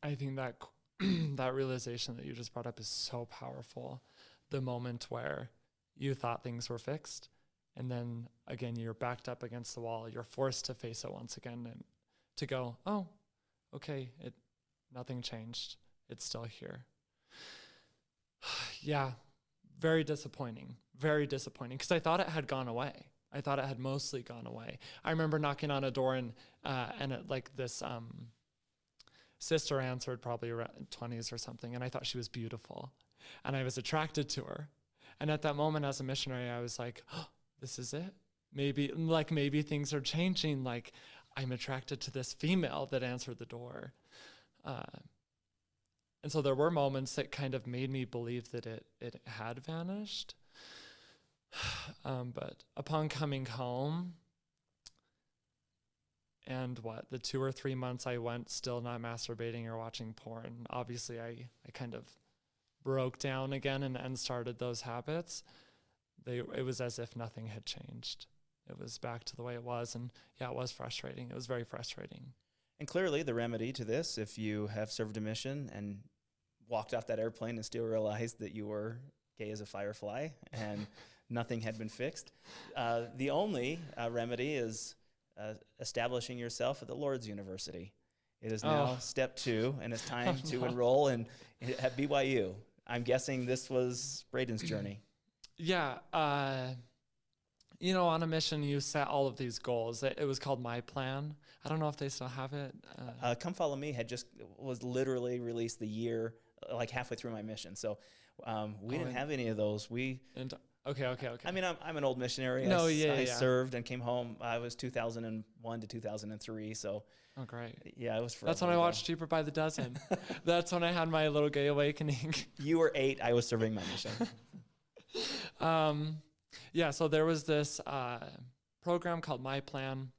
B: I think that that realization that you just brought up is so powerful. The moment where you thought things were fixed, and then again you're backed up against the wall. You're forced to face it once again, and to go, oh, okay, it nothing changed it's still here. yeah, very disappointing. Very disappointing because I thought it had gone away. I thought it had mostly gone away. I remember knocking on a door and uh, and it, like this um, sister answered, probably around twenties or something, and I thought she was beautiful, and I was attracted to her. And at that moment, as a missionary, I was like, oh, "This is it. Maybe like maybe things are changing. Like I'm attracted to this female that answered the door." Uh, and so there were moments that kind of made me believe that it it had vanished. Um, but upon coming home, and what the two or three months I went still not masturbating or watching porn, obviously I I kind of broke down again and, and started those habits. They it was as if nothing had changed. It was back to the way it was, and yeah, it was frustrating. It was very frustrating.
A: And clearly, the remedy to this, if you have served a mission and walked off that airplane and still realized that you were gay as a firefly and nothing had been fixed. Uh, the only uh, remedy is uh, establishing yourself at the Lord's University. It is now oh. step two, and it's time to enroll in, at BYU. I'm guessing this was Braden's journey.
B: Yeah. Uh, you know, on a mission, you set all of these goals. It, it, was called My Plan. I don't know if they still have it.
A: Uh, Come Follow Me had just was literally released the year like halfway through my mission. So um, we oh, didn't have any of those. We
B: and, okay, okay, okay.
A: I mean, I'm, I'm an old missionary.
B: No,
A: I,
B: yeah,
A: I
B: yeah.
A: served and came home. I was 2001 to 2003. So
B: oh, great.
A: Yeah, it was.
B: That's when I watched Cheaper by the Dozen. That's when I had my little gay awakening.
A: you were eight. I was serving my mission.
B: um, yeah. So there was this uh, program called My Plan.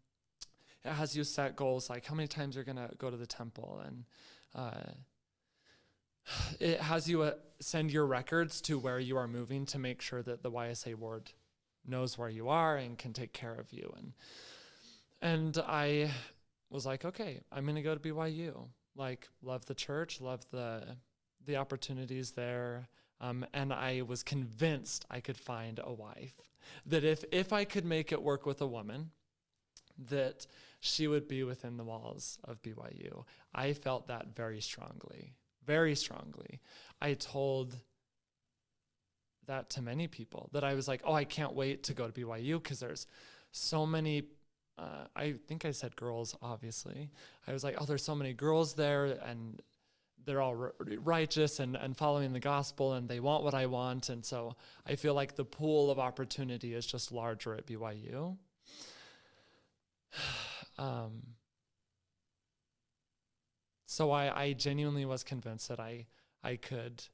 B: It has you set goals like how many times you're gonna go to the temple and. Uh, it has you uh, send your records to where you are moving to make sure that the YSA ward knows where you are and can take care of you. And and I was like, okay, I'm gonna go to BYU. Like, love the church, love the the opportunities there. Um, and I was convinced I could find a wife. That if if I could make it work with a woman, that she would be within the walls of BYU. I felt that very strongly, very strongly. I told that to many people that I was like, oh, I can't wait to go to BYU because there's so many. Uh, I think I said girls, obviously. I was like, oh, there's so many girls there and they're all righteous and, and following the gospel and they want what I want. And so I feel like the pool of opportunity is just larger at BYU. um, so I, I genuinely was convinced that I, I could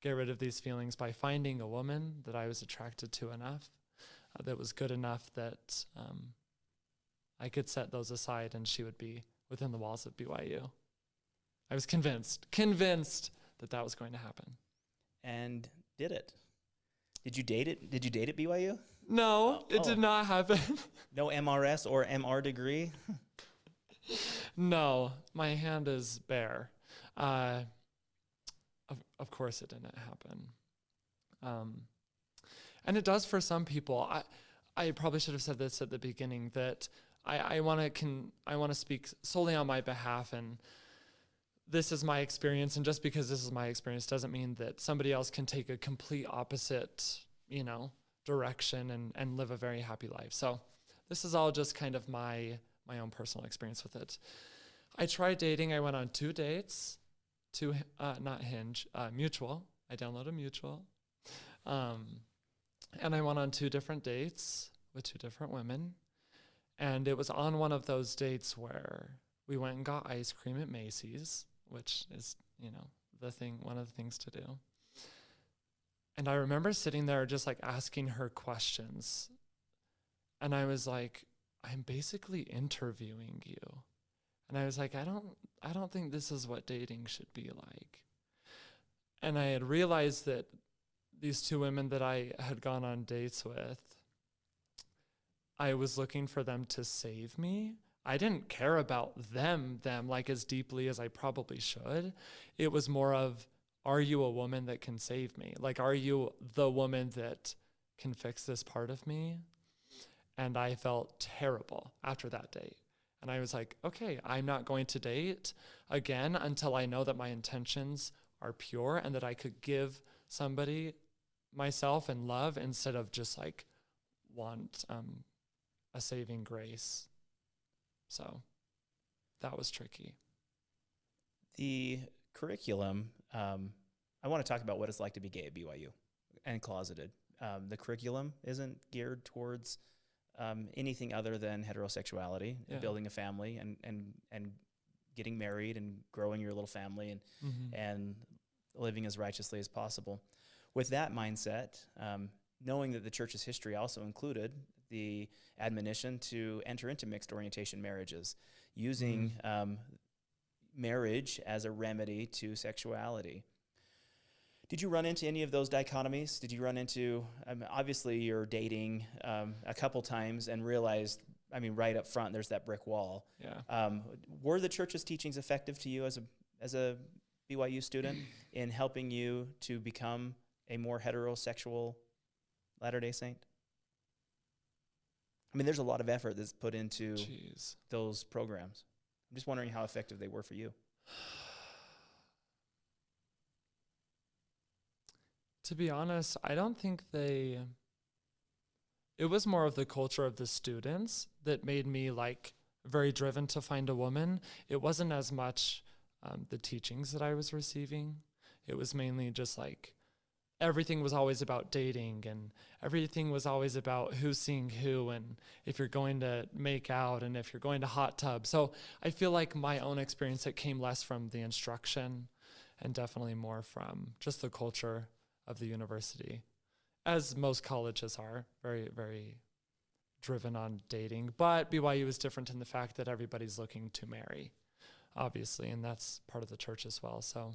B: get rid of these feelings by finding a woman that I was attracted to enough, uh, that was good enough that um, I could set those aside and she would be within the walls of BYU. I was convinced, convinced that that was going to happen.
A: And did it? Did you date it? Did you date at BYU?
B: No,
A: Oh,
B: it
A: oh.
B: did not happen.
A: No MRS or MR degree?
B: no, my hand is bare. Uh, of, of course, it didn't happen. Um, and it does for some people. I, I probably should have said this at the beginning that I, I want to can I want to speak solely on my behalf and this is my experience and just because this is my experience doesn't mean that somebody else can take a complete opposite you know direction and and live a very happy life so this is all just kind of my my own personal experience with it. I tried dating i went on two dates to uh, not hinge uh, mutual. I downloaded mutual. Um, and i went on two different dates with two different women. And it was on one of those dates where we went and got ice cream at Macey's which is you know the thing one of the things to do. And i remember sitting there just like asking her questions. And i was like i'm basically interviewing you and i was like i don't i don't think this is what dating should be like and i had realized that these two women that i had gone on dates with i was looking for them to save me I didn't care about them them like as deeply as I probably should. It was more of are you a woman that can save me? Like are you the woman that can fix this part of me? And I felt terrible after that date. And I was like, okay, I'm not going to date again until I know that my intentions are pure and that I could give somebody myself and love instead of just like want um, a saving grace. So that was tricky.
A: The curriculum, um, I want to talk about what it's like to be gay at BYU and closeted. Um, the curriculum isn't geared towards um, anything other than heterosexuality,
B: Yeah.
A: building a family, and, and, and getting married and growing your little family and,
B: Mm-hmm.
A: and living as righteously as possible. With that mindset, um, knowing that the church's history also included the admonition to enter into mixed orientation marriages, using um, marriage as a remedy to sexuality. Did you run into any of those dichotomies? Did you run into, um, obviously, you're dating um, a couple times and realized, I mean, right up front, there's that brick wall.
B: Yeah.
A: Um, were the church's teachings effective to you as a as a BYU student in helping you to become a more heterosexual Latter Day Saint? I mean, there's a lot of effort that's put into
B: Jeez.
A: those programs. I'm just wondering how effective they were for you.
B: To be honest, I don't think they. It was more of the culture of the students that made me like very driven to find a woman. It wasn't as much um, the teachings that I was receiving. It was mainly just like everything was always about dating and everything was always about who's seeing who and if you're going to make out and if you're going to hot tub. So I feel like my own experience it came less from the instruction and definitely more from just the culture of the university, as most colleges are, very, very driven on dating. But BYU is different in the fact that everybody's looking to marry, obviously, and that's part of the church as well. So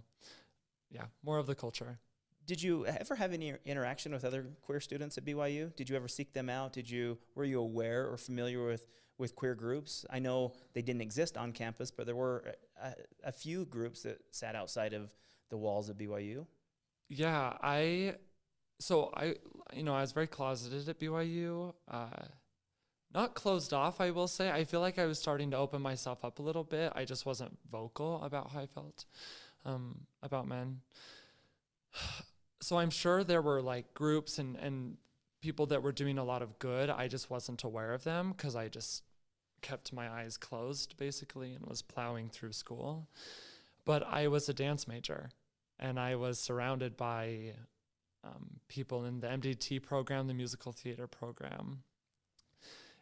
B: yeah, more of the culture.
A: Did you ever have any interaction with other queer students at BYU? Did you ever seek them out? Did you were you aware or familiar with with queer groups? I know they didn't exist on campus, but there were a, a few groups that sat outside of the walls of BYU.
B: Yeah, I so I you know I was very closeted at BYU. Uh, not closed off, I will say. I feel like I was starting to open myself up a little bit. I just wasn't vocal about how I felt um, about men. So I'm sure there were like groups and and people that were doing a lot of good. I just wasn't aware of them because I just kept my eyes closed basically and was plowing through school. But I was a dance major and I was surrounded by um, people in the MDT program, the musical theater program.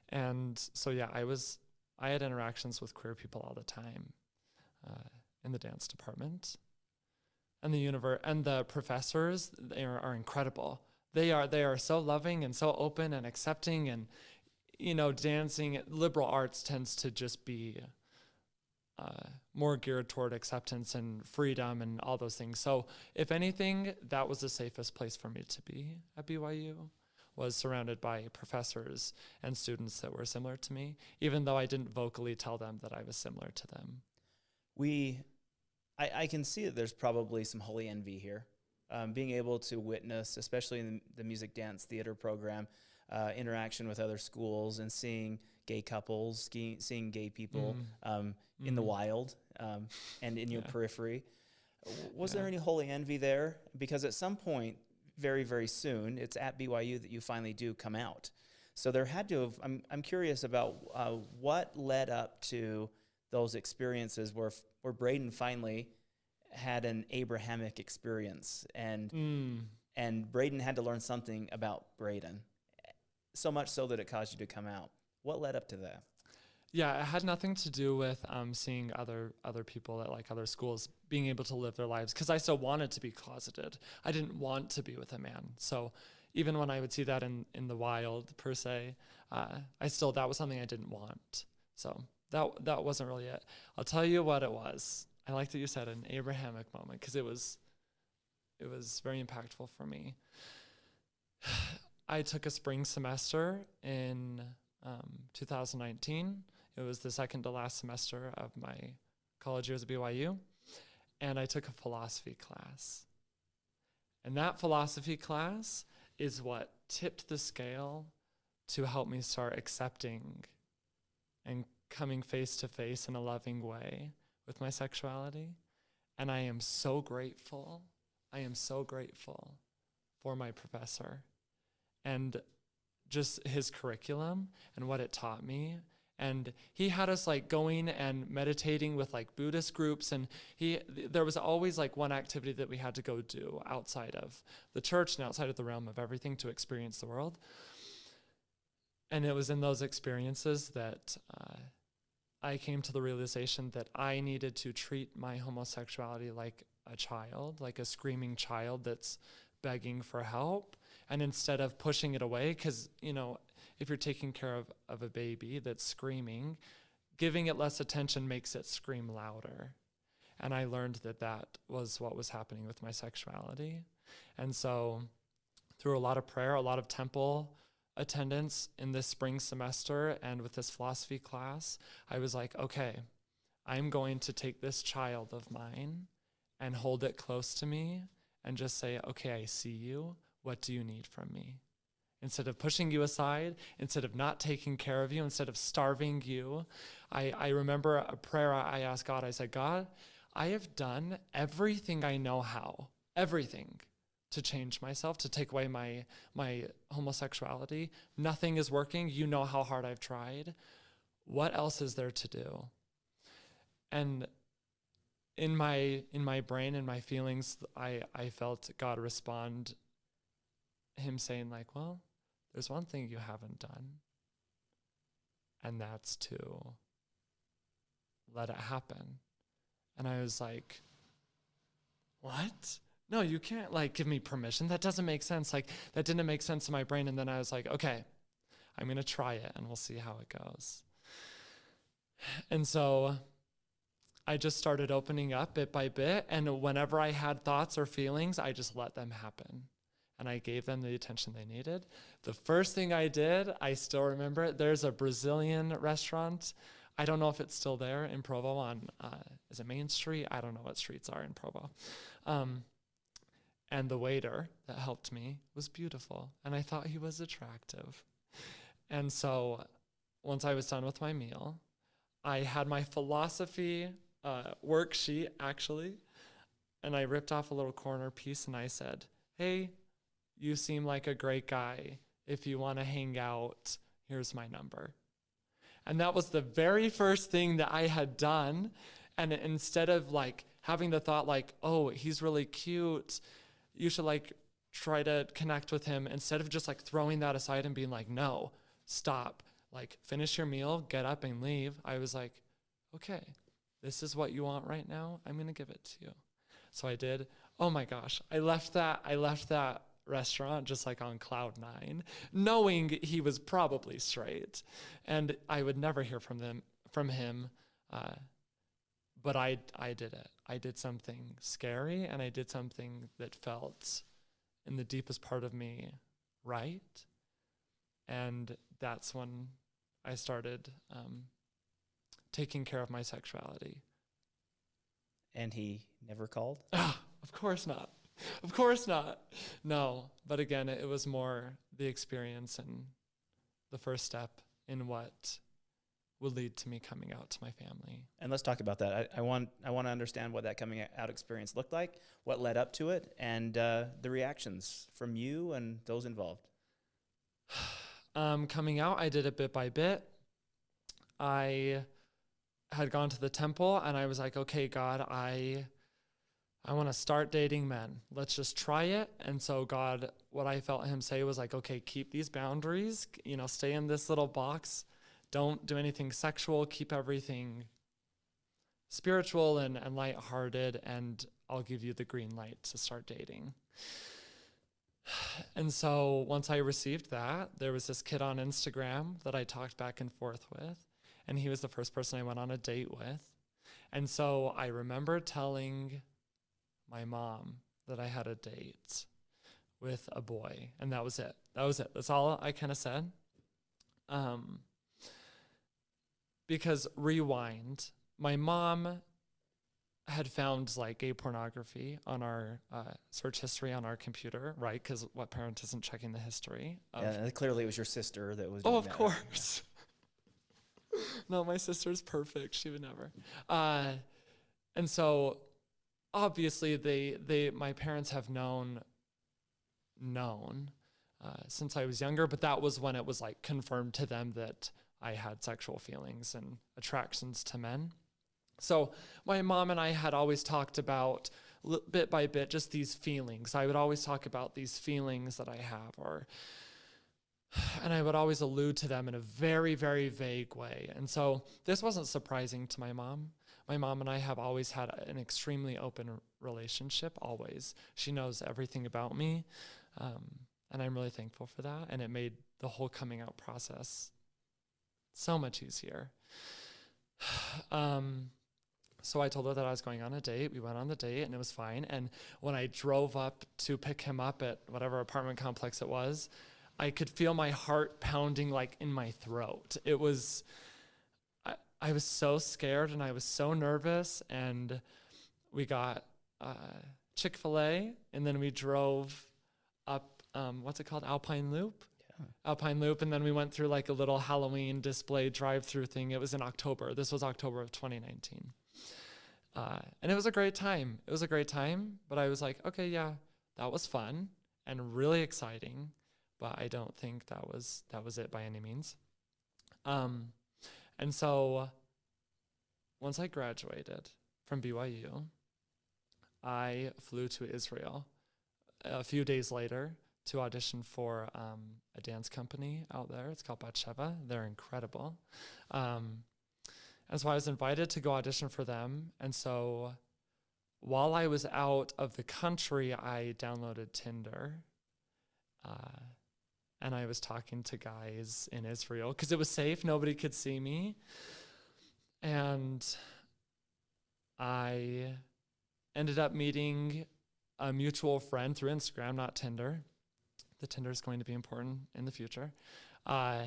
B: And so, yeah, I was, I had interactions with queer people all the time uh, in the dance department. And the universe and the professors, they are, are incredible. They are, they are so loving and so open and accepting and, you know, dancing, liberal arts tends to just be uh, more geared toward acceptance and freedom and all those things. So, if anything, that was the safest place for me to be at BYU. Was surrounded by professors and students that were similar to me, even though I didn't vocally tell them that I was similar to them.
A: We, I, I can see that there's probably some holy envy here. Um, being able to witness, especially in the music dance theater program, uh, interaction with other schools and seeing gay couples, seeing gay people mm. um, mm. in the mm-hmm. wild um, and in your yeah. periphery. Was yeah. there any holy envy there? Because at some point, very, very soon, it's at BYU that you finally do come out. So there had to have, I'm, I'm curious about uh, what led up to those experiences where, where Braden finally had an Abrahamic experience and, mm. and Braden had to learn something about Braden, so much so that it caused you to come out. What led up to that?
B: Yeah, it had nothing to do with um, seeing other other people at like other schools being able to live their lives because I still wanted to be closeted. I didn't want to be with a man. So even when I would see that in in the wild per se, uh, I still that was something I didn't want. So that that wasn't really it. I'll tell you what it was. I like that you said an Abrahamic moment because it was it was very impactful for me. I took a spring semester in um, 2019. It was the second to last semester of my college years at BYU. And I took a philosophy class. And that philosophy class is what tipped the scale to help me start accepting and coming face to face in a loving way with my sexuality. And I am so grateful. I am so grateful for my professor. And just his curriculum and what it taught me. And he had us like going and meditating with like buddhist groups. And he there was always like one activity that we had to go do outside of the church and outside of the realm of everything to experience the world. And it was in those experiences that uh, i came to the realization that i needed to treat my homosexuality like a child like a screaming child that's begging for help and instead of pushing it away because you know if you're taking care of, of a baby that's screaming giving it less attention makes it scream louder. And i learned that that was what was happening with my sexuality. And so through a lot of prayer a lot of temple attendance in this spring semester and with this philosophy class i was like okay i'm going to take this child of mine and hold it close to me and just say okay i see you what do you need from me? Instead of pushing you aside, instead of not taking care of you, instead of starving you, I, I remember a prayer I asked God. I said, God, I have done everything I know how, everything to change myself, to take away my my homosexuality. Nothing is working. You know how hard I've tried. What else is there to do? And in my in my brain and my feelings, I I felt God respond him saying like, well, there's one thing you haven't done, and that's to let it happen. And I was like, what? No, you can't like give me permission. That doesn't make sense. Like that didn't make sense in my brain. And then I was like, okay, I'm gonna try it and we'll see how it goes. And so I just started opening up bit by bit. And whenever I had thoughts or feelings, I just let them happen. And I gave them the attention they needed. The first thing I did, I still remember it. There's a Brazilian restaurant. I don't know if it's still there in Provo on, uh, is it Main Street? I don't know what streets are in Provo. Um, and the waiter that helped me was beautiful. And I thought he was attractive. And so once I was done with my meal, I had my philosophy uh, worksheet actually, and I ripped off a little corner piece and I said, Hey, you seem like a great guy. If you want to hang out, here's my number. And that was the very first thing that I had done. And instead of like having the thought, like, oh, he's really cute, you should like try to connect with him, instead of just like throwing that aside and being like, no, stop, like finish your meal, get up and leave, I was like, okay, this is what you want right now. I'm going to give it to you. So I did. Oh my gosh. I left that, I left that restaurant just like on cloud nine, knowing he was probably straight, and I would never hear from them from him. Uh, but I I did it. I did something scary, and I did something that felt in the deepest part of me right, and that's when I started um, taking care of my sexuality.
A: And he never called?
B: Ah, of course not. Of course not. No, but again, it was more the experience and the first step in what would lead to me coming out to my family.
A: And let's talk about that. I, I want I want to understand what that coming out experience looked like, what led up to it, and uh, the reactions from you and those involved.
B: Um, coming out, I did it bit by bit. I had gone to the temple and I was like, okay, God, I I want to start dating men. Let's just try it. And so God, what I felt him say was like, okay, keep these boundaries, you know, stay in this little box. Don't do anything sexual, keep everything spiritual and, and lighthearted, and I'll give you the green light to start dating. And so once I received that, there was this kid on Instagram that I talked back and forth with, and he was the first person I went on a date with. And so I remember telling my mom that I had a date with a boy, and that was it. That was it. That's all I kind of said. Um, because rewind, my mom had found like gay pornography on our uh, search history on our computer, right? Because what parent isn't checking the history? Of,
A: yeah, clearly it was your sister that was.
B: oh, of
A: that.
B: course. no, my sister's perfect. She would never. Uh, and so, obviously, they they my parents have known known uh, since I was younger, but that was when it was like confirmed to them that I had sexual feelings and attractions to men. So my mom and I had always talked about bit by bit just these feelings. I would always talk about these feelings that I have, or and I would always allude to them in a very, very vague way. And so this wasn't surprising to my mom. My mom and I have always had an extremely open relationship, always. She knows everything about me. Um, and I'm really thankful for that. And it made the whole coming out process so much easier. um, so I told her that I was going on a date. We went on the date and it was fine. And when I drove up to pick him up at whatever apartment complex it was, I could feel my heart pounding like in my throat. It was, I, was so scared and I was so nervous. And we got uh, Chick fil A and then we drove up, um, what's it called? Alpine Loop.
A: Yeah.
B: Alpine Loop, and then we went through like a little Halloween display drive-through thing. It was in October. This was October of 2019, uh, and it was a great time. It was a great time, but I was like, okay, yeah, that was fun and really exciting, but I don't think that was that was it by any means. Um, and so once I graduated from BYU, I flew to Israel a few days later to audition for um, a dance company out there. It's called Batsheva. They're incredible. Um, and so I was invited to go audition for them. And so while I was out of the country, I downloaded Tinder. Uh, and I was talking to guys in Israel because it was safe. Nobody could see me. And I ended up meeting a mutual friend through Instagram, not Tinder. The Tinder is going to be important in the future. Uh,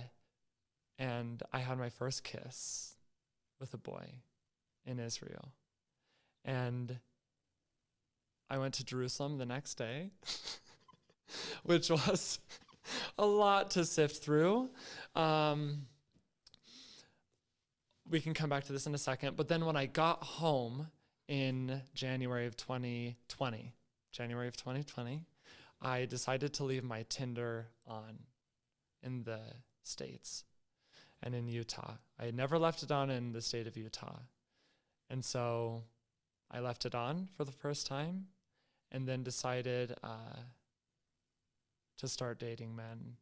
B: and I had my first kiss with a boy in Israel. And I went to Jerusalem the next day, which was a lot to sift through. Um, we can come back to this in a second. But then when I got home in January of 2020, January of 2020, I decided to leave my Tinder on in the States and in Utah. I had never left it on in the state of Utah. And so I left it on for the first time and then decided uh, to start dating men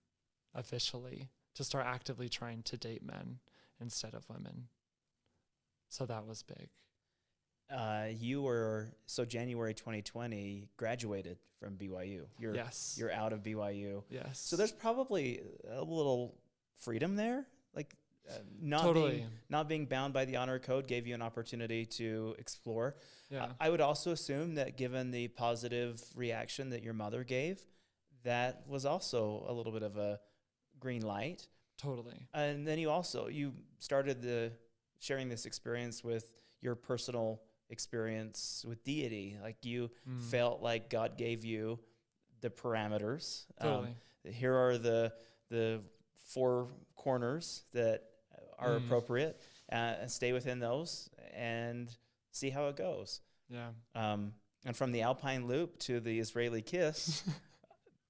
B: officially, to start actively trying to date men instead of women. So that was big.
A: Uh, you were so January 2020 graduated from BYU. You're
B: yes.
A: you're out of BYU.
B: yes.
A: So there's probably a little freedom there, like uh, not
B: totally.
A: being not being bound by the honor code gave you an opportunity to explore.
B: yeah.
A: I would also assume that given the positive reaction that your mother gave, that was also a little bit of a green light.
B: totally.
A: And then you also you started the sharing this experience with your personal experience with deity. Like you
B: Mm.
A: felt like God gave you the parameters. Um,
B: Totally.
A: here are the the four corners that are
B: Mm.
A: appropriate, uh, and stay within those and see how it goes.
B: yeah.
A: Um, and from the Alpine Loop to the Israeli kiss,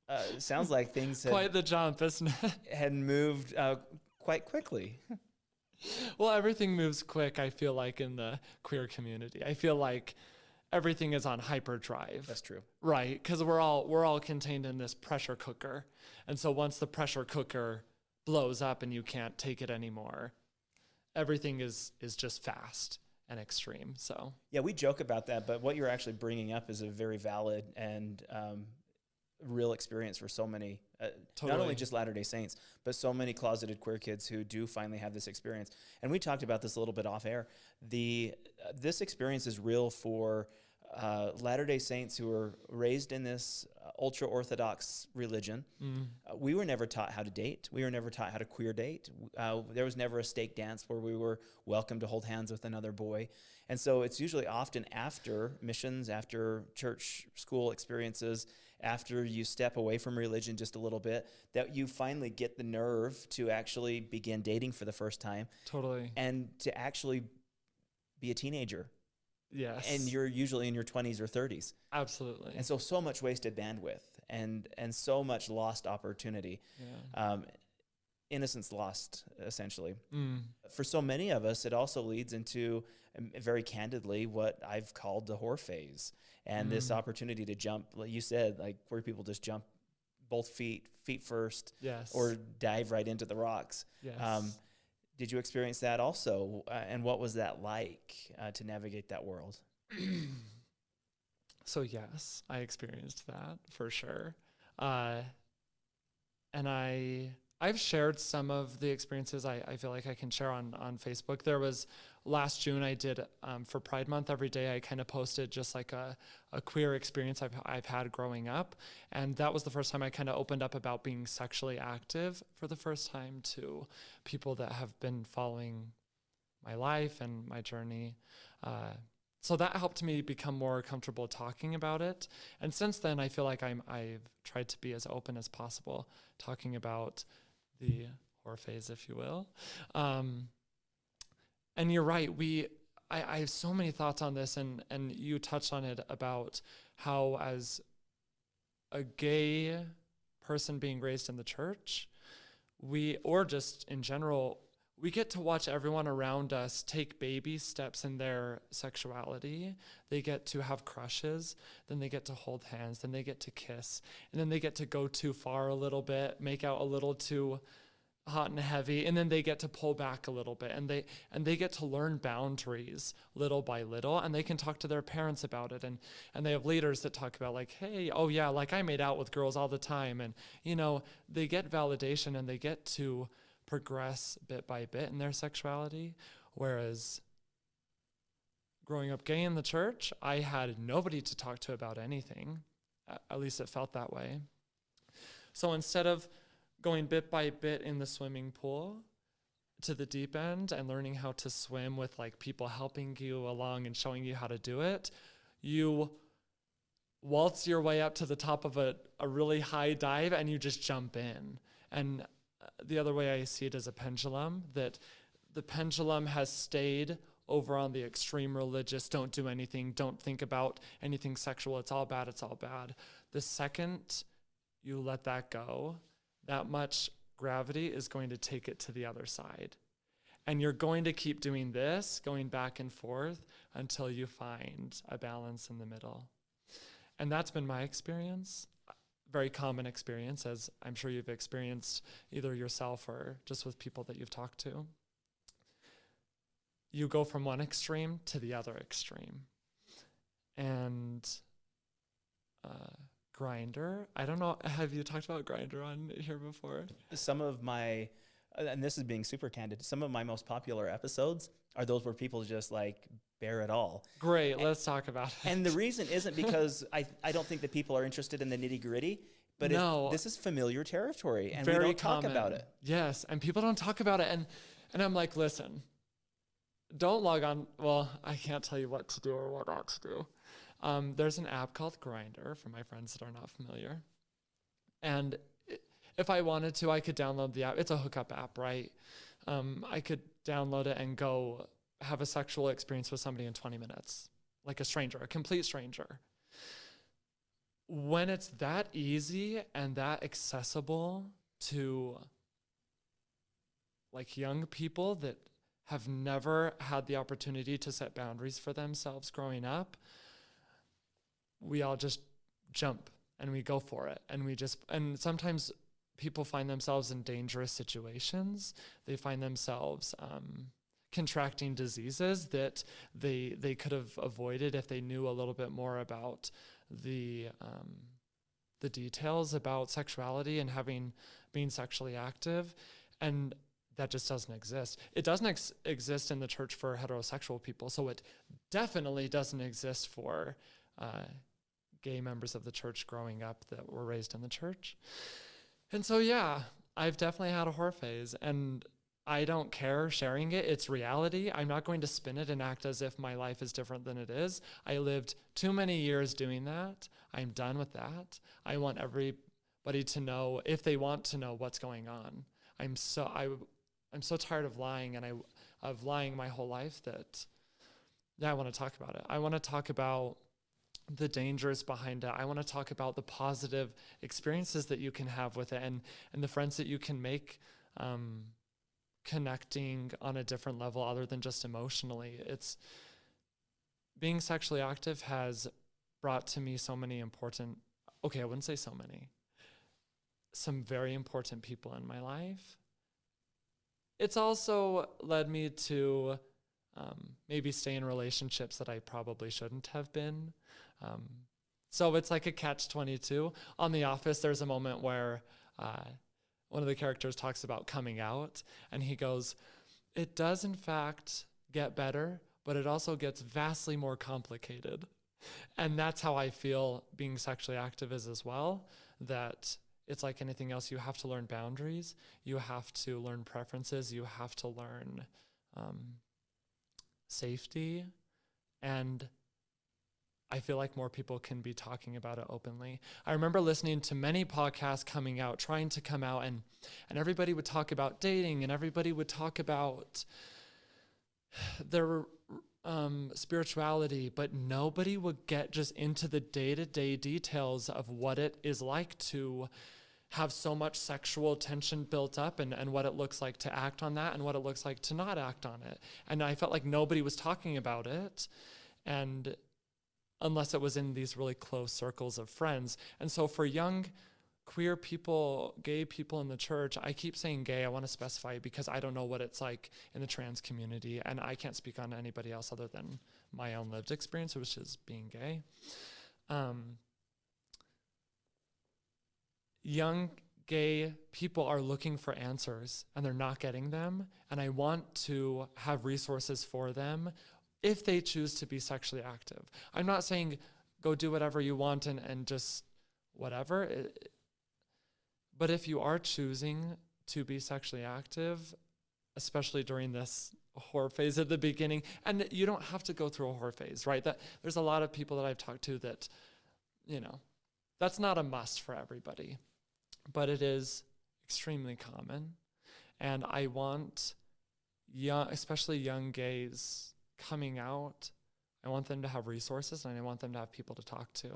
A: uh, sounds like things had,
B: Quite the jump, isn't it?
A: had moved uh, quite quickly.
B: well, everything moves quick, I feel like, in the queer community. I feel like everything is on hyperdrive.
A: That's true.
B: Right, because we're all we're all contained in this pressure cooker, and so once the pressure cooker blows up and you can't take it anymore, everything is is just fast and extreme. So
A: Yeah, we joke about that, but what you're actually bringing up is a very valid and um, real experience for so many, uh, not only just Latter day Saints, but so many closeted queer kids who do finally have this experience. And we talked about this a little bit off air. The uh, this experience is real for uh, Latter day Saints who were raised in this uh, ultra orthodox religion.
B: mm,
A: Uh, we were never taught how to date. We were never taught how to queer date. Uh, there was never a stake dance where we were welcome to hold hands with another boy. And so it's usually often after missions, after church school experiences, after you step away from religion just a little bit, that you finally get the nerve to actually begin dating for the first time
B: totally.
A: and to actually be a teenager.
B: Yes.
A: And you're usually in your 20s or 30s.
B: absolutely.
A: And so, so much wasted bandwidth and, and so much lost opportunity
B: yeah.
A: um, innocence lost essentially
B: Mm,
A: for so many of us it also leads into um, very candidly what i've called the whore phase and this
B: Mm.
A: opportunity to jump like you said like where people just jump both feet feet first
B: yes.
A: or dive right into the rocks
B: yes.
A: um, did you experience that also uh, and what was that like uh, to navigate that world
B: So yes, I experienced that for sure. Uh, and I I've shared some of the experiences I, I feel like I can share on on Facebook. There was last June I did um, for Pride Month every day I kind of posted just like a, a queer experience I've I've had growing up, and that was the first time I kind of opened up about being sexually active for the first time to people that have been following my life and my journey. Uh, so that helped me become more comfortable talking about it and since then i feel like i'm i've tried to be as open as possible talking about the horror phase if you will. Um, and you're right we I, I have so many thoughts on this and and you touched on it about how as a gay person being raised in the church we or just in general we get to watch everyone around us take baby steps in their sexuality. They get to have crushes, then they get to hold hands, then they get to kiss, and then they get to go too far a little bit, make out a little too hot and heavy, and then they get to pull back a little bit and they and they get to learn boundaries little by little and they can talk to their parents about it and and they have leaders that talk about like hey oh yeah like I made out with girls all the time and you know they get validation and they get to progress bit by bit in their sexuality whereas growing up gay in the church, I had nobody to talk to about anything. At least it felt that way. So instead of going bit by bit in the swimming pool to the deep end and learning how to swim with like people helping you along and showing you how to do it, you waltz your way up to the top of a, a really high dive and you just jump in. And the other way I see it is a pendulum that the pendulum has stayed over on the extreme religious, don't do anything, don't think about anything sexual, it's all bad, it's all bad. The second you let that go, that much gravity is going to take it to the other side. And you're going to keep doing this, going back and forth until you find a balance in the middle. And that's been my experience. Very common experience, as I'm sure you've experienced either yourself or just with people that you've talked to. You go from one extreme to the other extreme. And uh, Grindr, I don't know. Have you talked about Grindr on here before?
A: Some of my, and this is being super candid, some of my most popular episodes are those where people just like bear it all.
B: Great, let's talk about it.
A: And the reason isn't because I, I don't think that people are interested in the nitty gritty, but it-
B: No.
A: this is familiar territory and
B: very
A: we don't talk about it.
B: Yes, and people don't talk about it, and and I'm like, listen, don't log on. Well, I can't tell you what to do or what not to do. Um, there's an app called Grindr for my friends that are not familiar, and if I wanted to, I could download the app. It's a hookup app, right? Um, I could download it and go have a sexual experience with somebody in 20 minutes, like a stranger, a complete stranger. When it's that easy and that accessible to like young people that have never had the opportunity to set boundaries for themselves growing up, we all just jump and we go for it. And we just, and sometimes people find themselves in dangerous situations. They find themselves, um, contracting diseases that they they could have avoided if they knew a little bit more about the um, the details about sexuality and having being sexually active. And that just doesn't exist. It doesn't ex- exist in the church for heterosexual people. So it definitely doesn't exist for uh, gay members of the church growing up that were raised in the church. And so yeah i've definitely had a horror phase. And I don't care sharing it. It's reality. I'm not going to spin it and act as if my life is different than it is. I lived too many years doing that. I'm done with that. I want everybody to know if they want to know what's going on. I'm so I I'm so tired of lying and I of lying my whole life that yeah, I want to talk about it. I want to talk about the dangers behind it. I want to talk about the positive experiences that you can have with it and and the friends that you can make um, connecting on a different level other than just emotionally. It's being sexually active has brought to me so many important, okay, I wouldn't say so many, some very important people in my life. It's also led me to um, maybe stay in relationships that I probably shouldn't have been. Um, so it's like a catch 22. On The Office, there's a moment where uh, one of the characters talks about coming out, and he goes, It does, in fact, get better, but it also gets vastly more complicated. And that's how I feel being sexually active is as well. That it's like anything else, you have to learn boundaries, you have to learn preferences, you have to learn um, safety. And I feel like more people can be talking about it openly. I remember listening to many podcasts coming out, trying to come out, and and everybody would talk about dating, and everybody would talk about their um, spirituality, but nobody would get just into the day to day details of what it is like to have so much sexual tension built up and, and what it looks like to act on that and what it looks like to not act on it. And I felt like nobody was talking about it. And unless it was in these really close circles of friends. And so for young queer people, gay people in the church, I keep saying gay, I want to specify because I don't know what it's like in the trans community and I can't speak on anybody else other than my own lived experience, which is being gay. Um, young gay people are looking for answers and they're not getting them and I want to have resources for them if they choose to be sexually active. I'm not saying go do whatever you want and, and just whatever. It, but if you are choosing to be sexually active, especially during this horror phase at the beginning, and you don't have to go through a horror phase, right? That there's a lot of people that I've talked to that, you know, that's not a must for everybody, but it is extremely common. And I want young, especially young gays coming out, I want them to have resources and I want them to have people to talk to.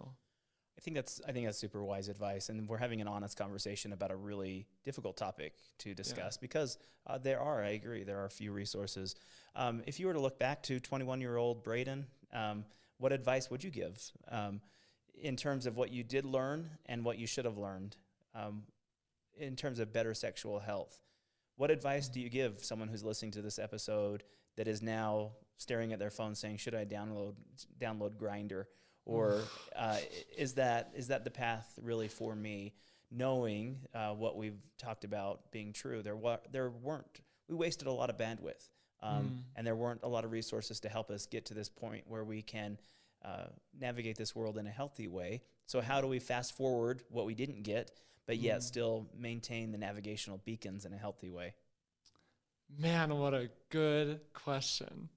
A: I think that's I think that's super wise advice, and we're having an honest conversation about a really difficult topic to discuss because uh, there are I agree there are a few resources. Um, if you were to look back to 21 year old Braden, um, what advice would you give um, in terms of what you did learn and what you should have learned um, in terms of better sexual health? What advice do you give someone who's listening to this episode that is now staring at their phone saying, "Should I download download Grindr?" or uh, is that is that the path really for me? Knowing uh, what we've talked about being true, there wa- there weren't we wasted a lot of bandwidth, um,
B: Mm.
A: and there weren't a lot of resources to help us get to this point where we can uh, navigate this world in a healthy way. So how do we fast forward what we didn't get, but yet
B: Mm.
A: still maintain the navigational beacons in a healthy way?
B: Man, what a good question.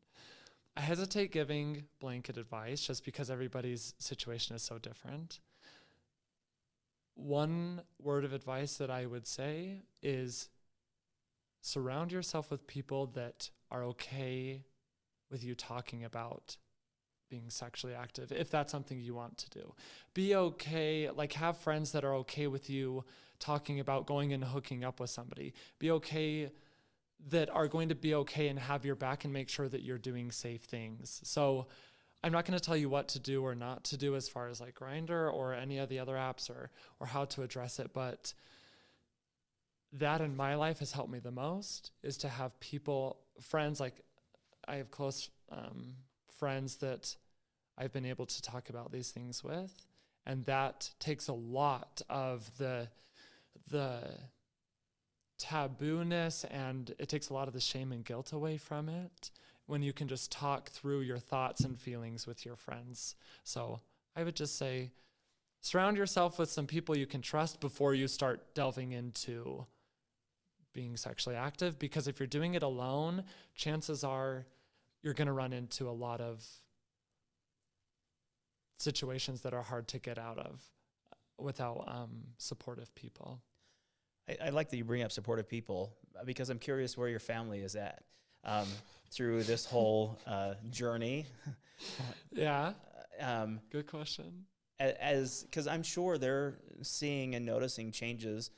B: I hesitate giving blanket advice just because everybody's situation is so different. One word of advice that I would say is surround yourself with people that are okay with you talking about being sexually active if that's something you want to do. Be okay, like have friends that are okay with you talking about going and hooking up with somebody. Be okay that are going to be okay and have your back and make sure that you're doing safe things. So I'm not going to tell you what to do or not to do as far as like Grindr or any of the other apps or or how to address it, but that in my life has helped me the most is to have people friends like I have close um, friends that I've been able to talk about these things with and that takes a lot of the the tabooness and it takes a lot of the shame and guilt away from it when you can just talk through your thoughts and feelings with your friends. So I would just say surround yourself with some people you can trust before you start delving into being sexually active because if you're doing it alone, chances are you're going to run into a lot of situations that are hard to get out of without um, supportive people.
A: I, I like that you bring up supportive people uh, because I'm curious where your family is at um, through this whole uh, journey.
B: Yeah,
A: Um,
B: good question.
A: as because I'm sure they're seeing and noticing changes.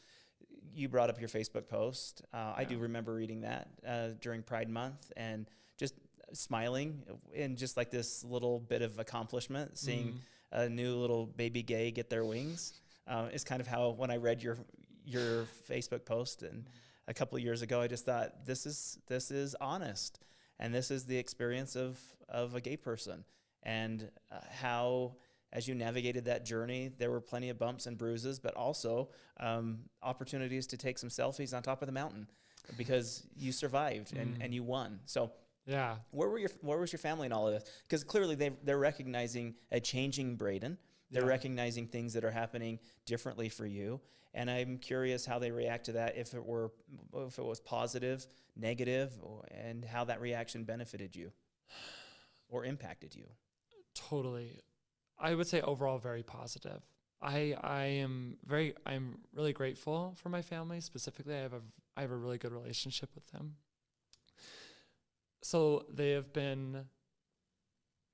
A: You brought up your Facebook post. Uh, I do remember reading that uh, during Pride Month and just smiling and just like this little bit of accomplishment, seeing
B: Mm.
A: a new little baby gay get their wings. Uh, is kind of how when I read your your Facebook post and a couple of years ago, I just thought this is this is honest, and this is the experience of of a gay person, and uh, how as you navigated that journey, there were plenty of bumps and bruises, but also um, opportunities to take some selfies on top of the mountain because you survived and,
B: Mm.
A: and you won. So
B: Yeah.
A: where were your where was your family in all of this? Because clearly they they're recognizing a changing Braden. They're
B: Yeah.
A: recognizing things that are happening differently for you, and I'm curious how they react to that. If it were if it was positive, negative, or, and how that reaction benefited you or impacted you.
B: Totally. I would say overall very positive. I I am very I'm really grateful for my family specifically. I have a I have a really good relationship with them. So they have been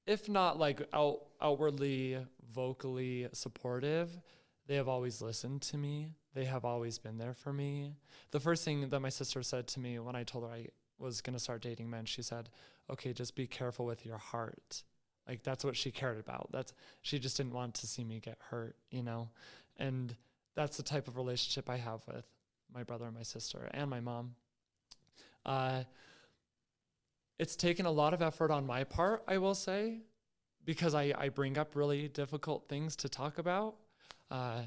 B: if not like out, outwardly vocally supportive, they have always listened to me. They have always been there for me. The first thing that my sister said to me when I told her I was going to start dating men, she said, "Okay, just be careful with your heart." Like that's what she cared about. That's she just didn't want to see me get hurt, you know. And that's the type of relationship I have with my brother and my sister and my mom. Uh, it's taken a lot of effort on my part, I will say, because I, I bring up really difficult things to talk about. Uh,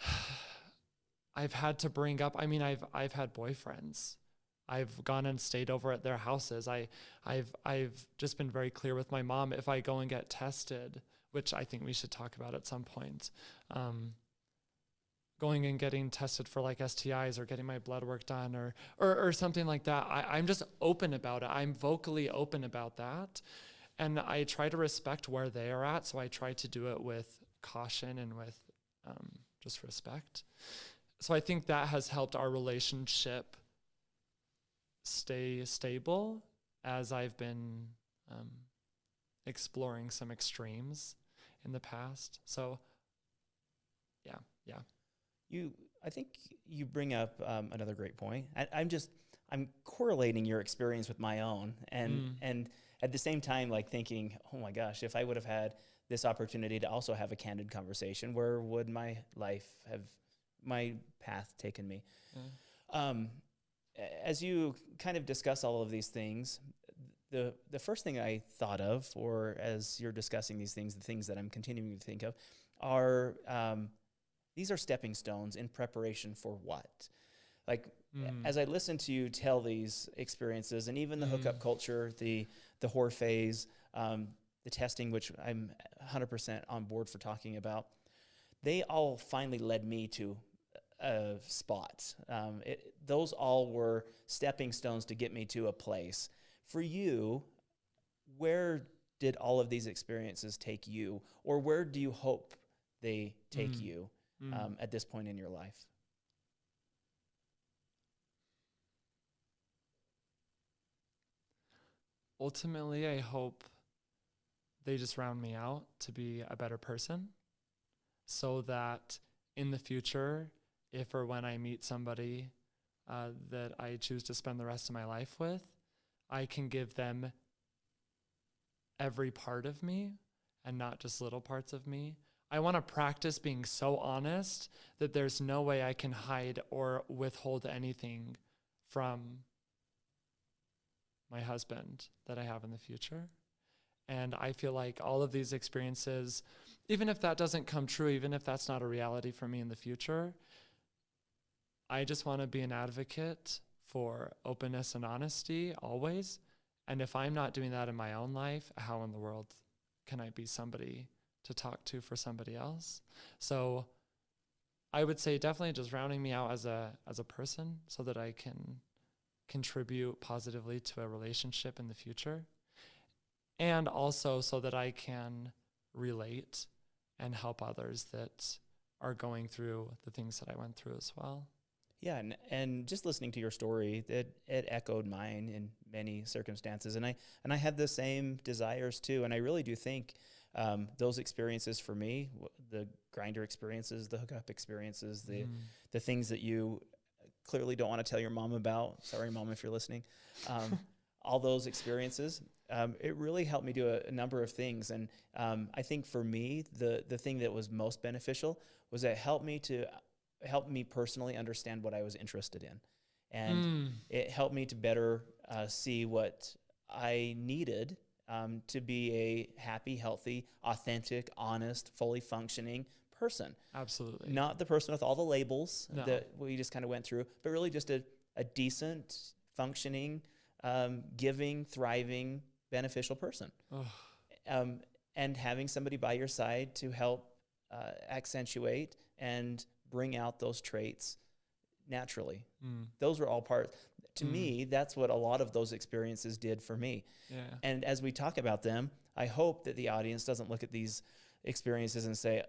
B: I've had to bring up. I mean, I've I've had boyfriends. I've gone and stayed over at their houses. I, I've, I've just been very clear with my mom. If I go and get tested, which I think we should talk about at some point, um, going and getting tested for like STIs or getting my blood work done or or, or something like that. I, I'm just open about it. I'm vocally open about that. And I try to respect where they are at. So I try to do it with caution and with um, just respect. So I think that has helped our relationship stay stable as I've been um, exploring some extremes in the past. So yeah, yeah.
A: You, I think you bring up um, another great point. I, I'm just, I'm correlating your experience with my own, and
B: Mm.
A: and at the same time, like thinking, oh my gosh, if I would have had this opportunity to also have a candid conversation, where would my life have, my path taken me?
B: Yeah.
A: Um, as you kind of discuss all of these things, the the first thing I thought of, or as you're discussing these things, the things that I'm continuing to think of, are um, these are stepping stones in preparation for what? Like
B: Mm.
A: as I listen to you tell these experiences, and even the hookup
B: Mm.
A: culture, the the whore phase, um, the testing, which I'm 100% on board for talking about, they all finally led me to a spot. Um, it, those all were stepping stones to get me to a place. For you, where did all of these experiences take you, or where do you hope they take
B: Mm.
A: you
B: Mm.
A: um, at this point in your life?
B: ultimately, I hope they just round me out to be a better person so that in the future, if or when I meet somebody uh, that I choose to spend the rest of my life with, I can give them every part of me and not just little parts of me. I want to practice being so honest that there's no way I can hide or withhold anything from my husband that I have in the future. And I feel like all of these experiences, even if that doesn't come true, even if that's not a reality for me in the future, I just want to be an advocate for openness and honesty always. And if I'm not doing that in my own life, how in the world can I be somebody to talk to for somebody else? So I would say definitely just rounding me out as a as a person so that I can contribute positively to a relationship in the future. And also so that I can relate and help others that are going through the things that I went through as well.
A: Yeah, and, and just listening to your story, it, it echoed mine in many circumstances, and I and I had the same desires too. And I really do think um, those experiences for me, the Grindr experiences, the hookup experiences, the
B: Mm.
A: the things that you clearly don't want to tell your mom about. Sorry, mom, if you're listening. Um, all those experiences, um, it really helped me do a, a number of things. And um, I think for me, the the thing that was most beneficial was that it helped me to help me personally understand what I was interested in, and
B: Mm.
A: it helped me to better uh, see what I needed um, to be a happy, healthy, authentic, honest, fully functioning person.
B: Absolutely.
A: Not the person with all the labels
B: No.
A: that we just kind of went through, but really just a, a decent, functioning, um, giving, thriving, beneficial person. Um, and having somebody by your side to help uh, accentuate and bring out those traits naturally.
B: Mm.
A: Those were all parts. To
B: Mm.
A: me, that's what a lot of those experiences did for me.
B: Yeah.
A: And as we talk about them, I hope that the audience doesn't look at these experiences and say,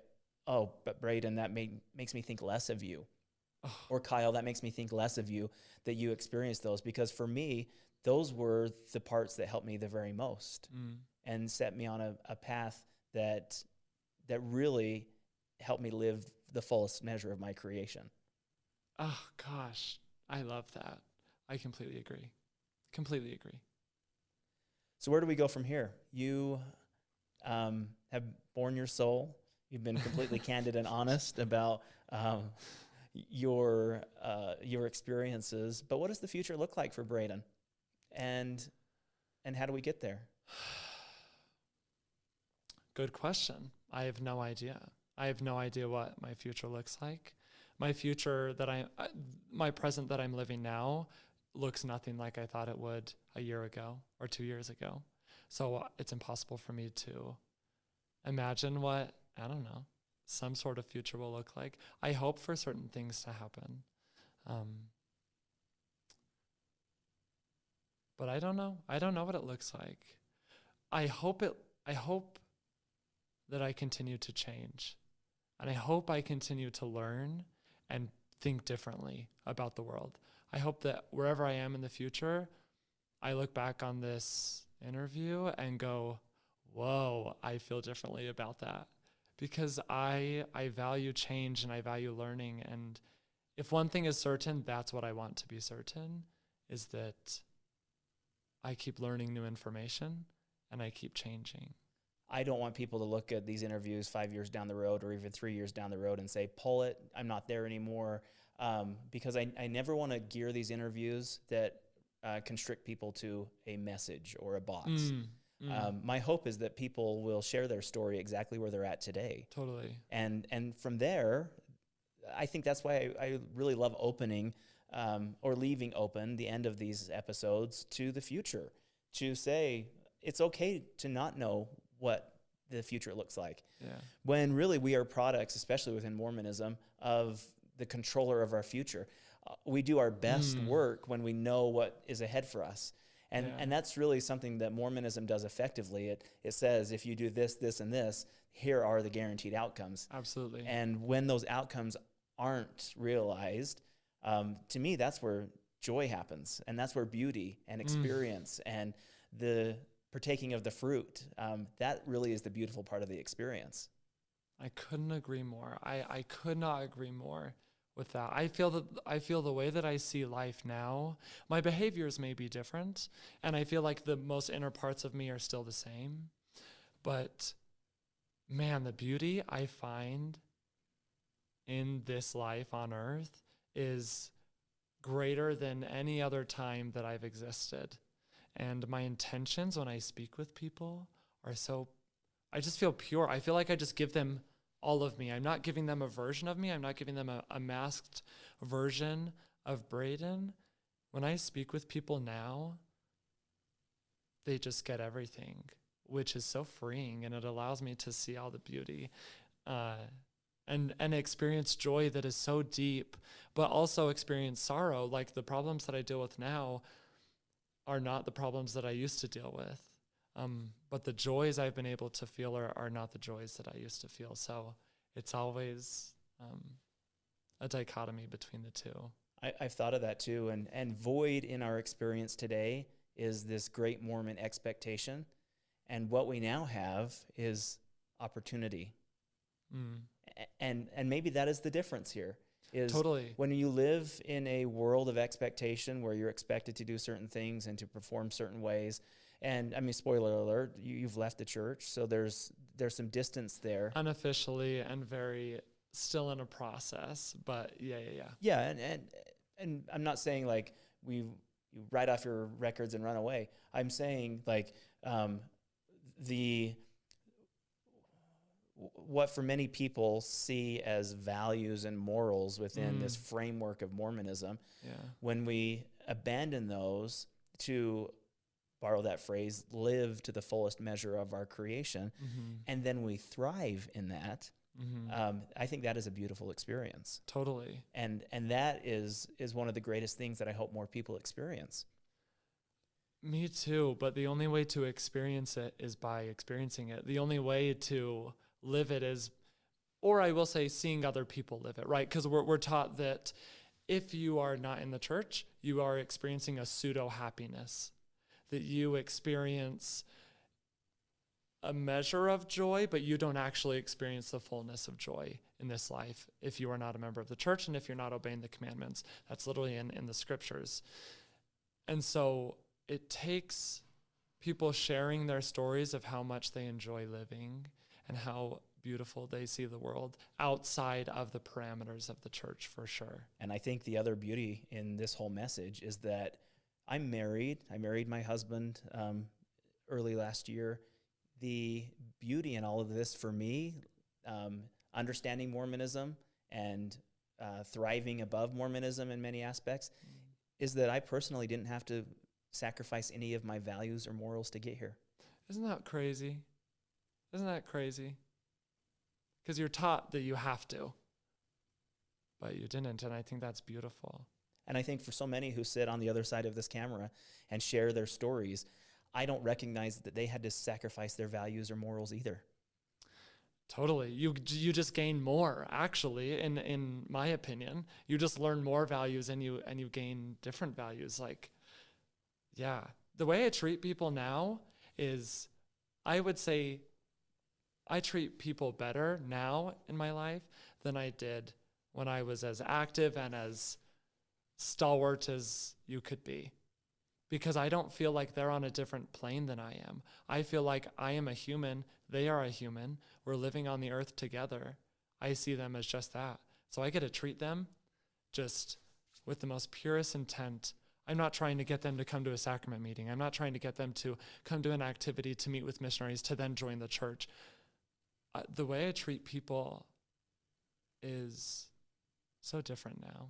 A: "Oh, but Braden, that made, makes me think less of you,"
B: Oh.
A: or Kyle, that makes me think less of you that you experienced those. Because for me, those were the parts that helped me the very most
B: Mm.
A: and set me on a, a path that that really helped me live the fullest measure of my creation.
B: Oh gosh, I love that. I completely agree. Completely agree.
A: So where do we go from here? You um, have borne your soul. You've been completely candid and honest about um, your uh, your experiences. But what does the future look like for Braden? And and how do we get there?
B: Good question. I have no idea. I have no idea what my future looks like. My future that I, my present that I'm living now looks nothing like I thought it would a year ago or two years ago. So it's impossible for me to imagine what, I don't know, some sort of future will look like. I hope for certain things to happen. Um, but I don't know. I don't know what it looks like. I hope it I hope that I continue to change. And I hope I continue to learn and think differently about the world. I hope that wherever I am in the future, I look back on this interview and go, "Whoa, I feel differently about that." Because I I value change and I value learning and if one thing is certain, that's what I want to be certain is that I keep learning new information and I keep changing.
A: I don't want people to look at these interviews five years down the road or even three years down the road and say, pull it, I'm not there anymore. Um, because I, I never want to gear these interviews that uh, constrict people to a message or a box.
B: Mm, mm,
A: Um, my hope is that people will share their story exactly where they're at today.
B: totally.
A: And, and from there, I think that's why I, I really love opening um, or leaving open the end of these episodes to the future to say it's okay to not know what the future looks like
B: Yeah.
A: when really we are products, especially within Mormonism, of the controller of our future. Uh, we do our best
B: Mm.
A: work when we know what is ahead for us. And,
B: Yeah.
A: and that's really something that Mormonism does effectively. It, it says if you do this, this, and this, here are the guaranteed outcomes.
B: Absolutely.
A: And when those outcomes aren't realized, um, to me, that's where joy happens. And that's where beauty and experience and the partaking of the fruit, um, that really is the beautiful part of the experience.
B: I couldn't agree more. I, I could not agree more with that. I feel that I feel the way that I see life now, my behaviors may be different, and I feel like the most inner parts of me are still the same. But man, the beauty I find in this life on earth is greater than any other time that I've existed. And my intentions when I speak with people are so I just feel pure. I feel like I just give them all of me. I'm not giving them a version of me. I'm not giving them a, a masked version of Braden. When I speak with people now, they just get everything, which is so freeing and it allows me to see all the beauty uh, and, and experience joy that is so deep, but also experience sorrow. Like the problems that I deal with now are not the problems that I used to deal with. Um, but the joys I've been able to feel are, are not the joys that I used to feel. So it's always um, a dichotomy between the two.
A: I, I've thought of that too. And, and void in our experience today is this great Mormon expectation. And what we now have is opportunity.
B: Mm,
A: And, and maybe that is the difference here. Is
B: totally.
A: when you live in a world of expectation where you're expected to do certain things and to perform certain ways, and I mean, spoiler alert, you, you've left the church, so there's there's some distance there.
B: Unofficially and very still in a process, but yeah, yeah, yeah.
A: Yeah, and and and I'm not saying like we write off your records and run away. I'm saying like um, the what for many people see as values and morals within this
B: Mm.
A: framework of Mormonism.
B: Yeah.
A: When we abandon those to borrow that phrase, live to the fullest measure of our creation,
B: Mm-hmm.
A: and then we thrive in that.
B: Mm-hmm.
A: Um, I think that is a beautiful experience
B: totally.
A: and and that is is one of the greatest things that I hope more people experience.
B: Me too, but the only way to experience it is by experiencing it. The only way to live it is, or I will say, seeing other people live it, right? Because we're, we're taught that if you are not in the church, you are experiencing a pseudo happiness, that you experience a measure of joy, but you don't actually experience the fullness of joy in this life if you are not a member of the church and if you're not obeying the commandments. That's literally in, in the scriptures. And so it takes people sharing their stories of how much they enjoy living and how beautiful they see the world outside of the parameters of the church for sure.
A: And I think the other beauty in this whole message is that I'm married. I married my husband um, early last year. The beauty in all of this for me, um, understanding Mormonism and uh, thriving above Mormonism in many aspects, is that I personally didn't have to sacrifice any of my values or morals to get here.
B: Isn't that crazy? Isn't that crazy? Because you're taught that you have to, but you didn't. And I think that's beautiful.
A: And I think for so many who sit on the other side of this camera and share their stories, I don't recognize that they had to sacrifice their values or morals either.
B: Totally. You you just gain more actually in in my opinion. You just learn more values and you and you gain different values like yeah. The way I treat people now is I would say I treat people better now in my life than I did when I was as active and as stalwart as you could be. Because I don't feel like they're on a different plane than I am. I feel like I am a human, they are a human. We're living on the earth together. I see them as just that. So I get to treat them just with the most purest intent. I'm not trying to get them to come to a sacrament meeting. I'm not trying to get them to come to an activity to meet with missionaries to then join the church. Uh, the way I treat people is so different now,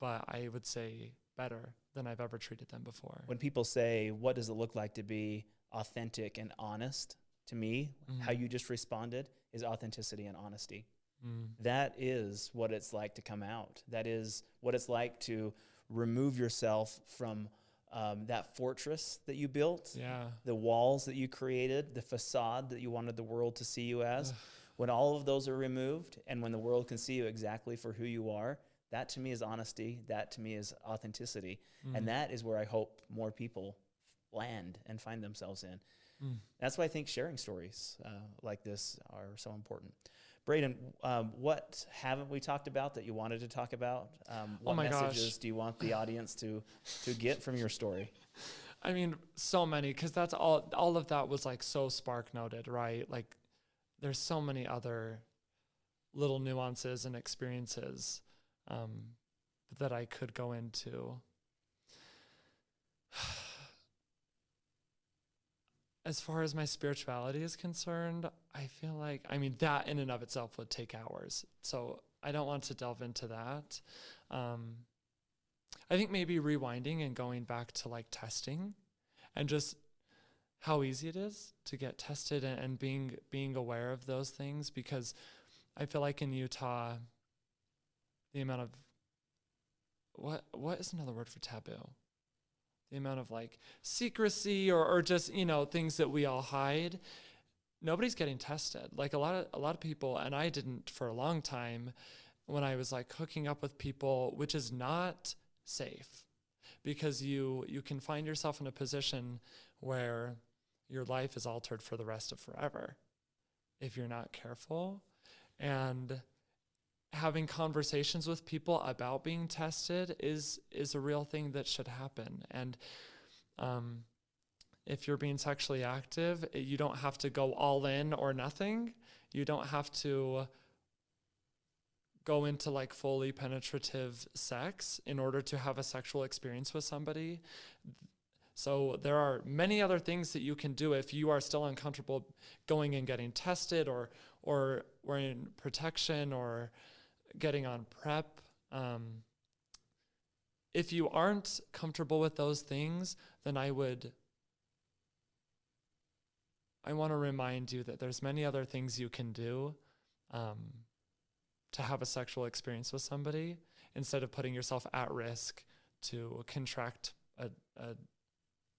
B: but I would say better than I've ever treated them before.
A: When people say, What does it look like to be authentic and honest? To me, how
B: Mhm.
A: you just responded is authenticity and honesty.
B: Mm.
A: That is what it's like to come out. That is what it's like to remove yourself from um, that fortress that you built,
B: Yeah.
A: the walls that you created, the facade that you wanted the world to see you as.
B: Ugh.
A: When all of those are removed and when the world can see you exactly for who you are, that to me is honesty. That to me is authenticity.
B: Mm.
A: And that is where I hope more people land and find themselves in.
B: Mm.
A: That's why I think sharing stories uh, like this are so important. Braden, um, what haven't we talked about that you wanted to talk about? Um,
B: Oh
A: what
B: gosh.
A: messages do you want the audience to to get from your story?
B: I mean, so many, because that's all. All of that was like so spark noted, right? Like, there's so many other little nuances and experiences um, that I could go into. As far as my spirituality is concerned, I feel like, I mean, that in and of itself would take hours. So I don't want to delve into that. Um, I think maybe rewinding and going back to like testing and just how easy it is to get tested and, and being being aware of those things because I feel like in Utah the amount of what what is another word for taboo? The amount of like secrecy or, or just, you know, things that we all hide. Nobody's getting tested. Like a lot of a lot of people and I didn't for a long time when I was like hooking up with people, which is not safe because you you can find yourself in a position where your life is altered for the rest of forever if you're not careful and having conversations with people about being tested is is a real thing that should happen and um if you're being sexually active you don't have to go all in or nothing you don't have to go into like fully penetrative sex in order to have a sexual experience with somebody. So there are many other things that you can do if you are still uncomfortable going and getting tested or or wearing protection or getting on PrEP. Um, if you aren't comfortable with those things, then I would I want to remind you that there's many other things you can do. Um, to have a sexual experience with somebody instead of putting yourself at risk to contract a, a,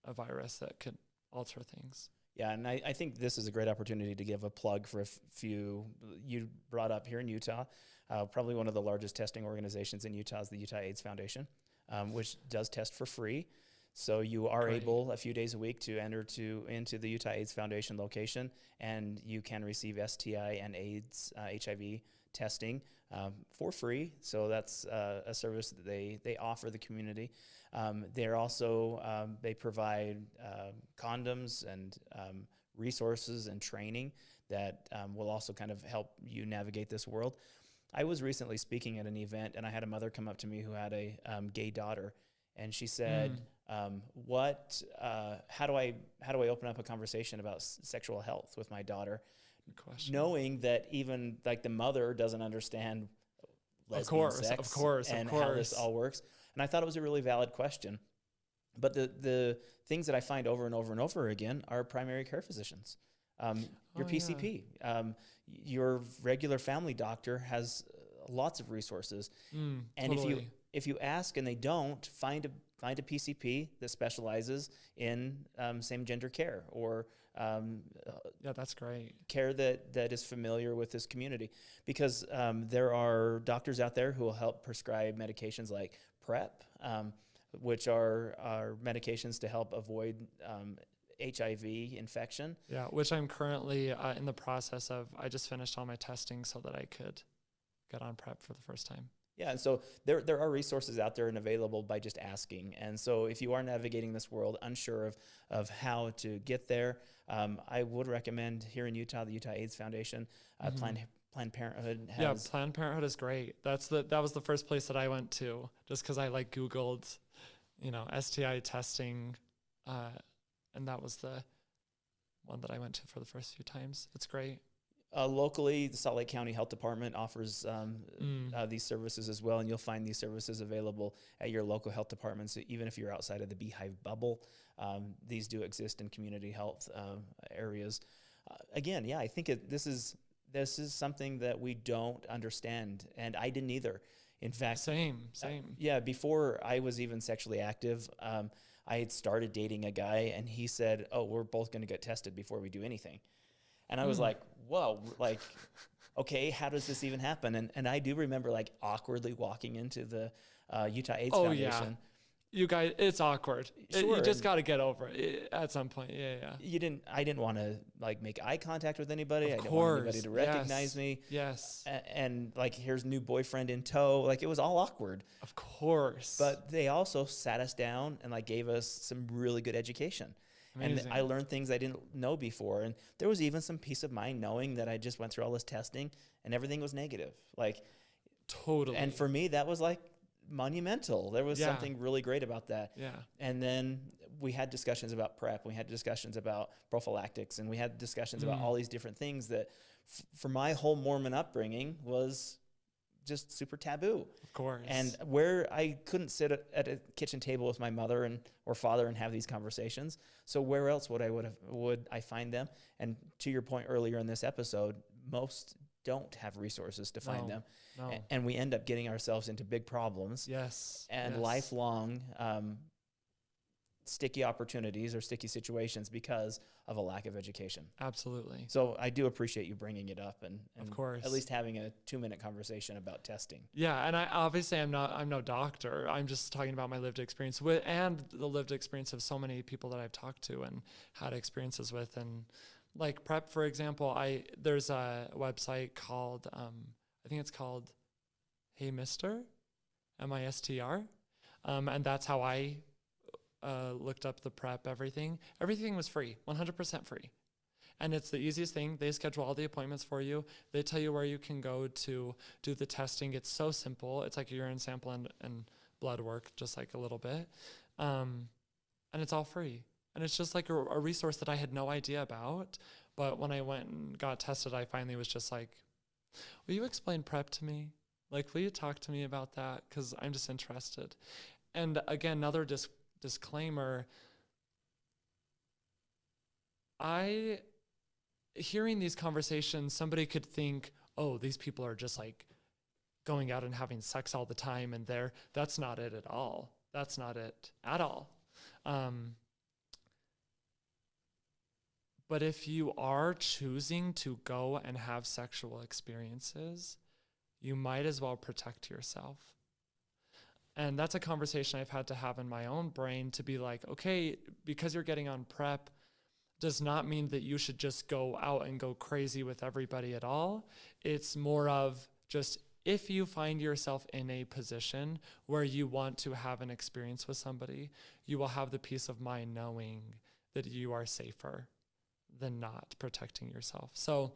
B: a virus that could alter things.
A: Yeah, and I, I think this is a great opportunity to give a plug for a few you brought up here in Utah. Uh, probably one of the largest testing organizations in Utah is the Utah AIDS Foundation, um, which does test for free. So you are
B: Great.
A: able a few days a week to enter to into the Utah AIDS Foundation location, and you can receive STI and AIDS uh, HIV testing um, for free. So that's uh, a service that they they offer the community. Um, they're also um, they provide um condoms and um, resources and training that um, will also kind of help you navigate this world. I was recently speaking at an event, and I had a mother come up to me who had a um, gay daughter, and she said, um, "What? Uh, how do I how do I open up a conversation about sexual health with my daughter?" Knowing that even like the mother doesn't understand lesbian
B: course, of course, of
A: and how this
B: course.
A: all works And I thought it was a really valid question. But the, the things that I find over and over and over again are primary care physicians. Um, your
B: Oh, yeah.
A: PCP, um, your regular family doctor has lots of resources.
B: Mm,
A: And if you if you ask and they don't, find a find a PCP that specializes in um, same gender care or um, uh,
B: yeah, that's great.
A: care that that is familiar with this community, because um, there are doctors out there who will help prescribe medications like PrEP, um, which are are medications to help avoid um, HIV infection.
B: Yeah, which I'm currently uh, in the process of. I just finished all my testing so that I could get on PrEP for the first time.
A: Yeah, and so there there are resources out there and available by just asking. And so if you are navigating this world unsure of of how to get there, um, I would recommend here in Utah the Utah AIDS Foundation, uh,
B: Mhm.
A: Planned Planned Parenthood
B: yeah, Planned Parenthood is great. That's the that was the first place that I went to, just because I like Googled, you know, STI testing, uh, and that was the one that I went to for the first few times. It's great.
A: uh, locally the Salt Lake County Health Department offers um,
B: Mm.
A: uh, these services as well, and you'll find these services available at your local health departments, even if you're outside of the beehive bubble. Um, these do exist in community health um, areas. Uh, again, yeah, I think it, this is this is something that we don't understand, and I didn't either. In fact,
B: Same,
A: uh,
B: same.
A: yeah, before I was even sexually active, um, I had started dating a guy, and he said, "Oh, we're both going to get tested before we do anything," and I was
B: Mm.
A: like, "Whoa!" Like, okay, how does this even happen? And and I do remember like awkwardly walking into the uh, Utah AIDS
B: Oh, yeah. You guys, it's awkward. It- you just got to get over it at some point. Yeah, yeah.
A: You didn't. I didn't want to like make eye contact with anybody.
B: Of
A: I didn't want anybody to recognize
B: yes.
A: me.
B: Yes,
A: A- and like, here's new boyfriend in tow. Like, it was all awkward.
B: of course.
A: But they also sat us down and like gave us some really good education.
B: Amazing.
A: And I learned things I didn't know before. And there was even some peace of mind knowing that I just went through all this testing and everything was negative. Like,
B: totally.
A: and for me, that was like monumental. There was
B: Yeah.
A: something really great about that.
B: yeah,
A: And then we had discussions about PrEP. We had discussions about prophylactics, and we had discussions about
B: Mm.
A: all these different things that, f- for my whole Mormon upbringing, was just super taboo.
B: of course.
A: And where I couldn't sit at, at a kitchen table with my mother and or father and have these conversations, so where else would I would have would I find them? And to your point earlier in this episode, most don't have resources to find
B: No.
A: them,
B: no.
A: And we end up getting ourselves into big problems
B: yes.
A: and
B: yes.
A: lifelong um, sticky opportunities or sticky situations because of a lack of education.
B: Absolutely.
A: So I do appreciate you bringing it up and, and
B: course.
A: at least having a two minute conversation about testing.
B: Yeah, and I obviously I'm not I'm no doctor. I'm just talking about my lived experience with and the lived experience of so many people that I've talked to and had experiences with and like PrEP for example, I there's a website called um I think it's called Hey Mister M I S T R. Um and that's how I uh, looked up the PrEP everything. Everything was free, 100% free. And it's the easiest thing. They schedule all the appointments for you. They tell you where you can go to do the testing. It's so simple. It's like a urine sample and, and blood work, just like a little bit. Um, and it's all free. And it's just like a, a resource that I had no idea about. But when I went and got tested, I finally was just like, Will you explain PrEP to me? Like, will you talk to me about that? Because I'm just interested. And again, another dis- disclaimer I, hearing these conversations, somebody could think, oh, these people are just like going out and having sex all the time, and they're, that's not it at all. That's not it at all. Um, but if you are choosing to go and have sexual experiences, you might as well protect yourself. And that's a conversation I've had to have in my own brain to be like, okay, because you're getting on PrEP does not mean that you should just go out and go crazy with everybody at all. It's more of just if you find yourself in a position where you want to have an experience with somebody, you will have the peace of mind knowing that you are safer than not protecting yourself. So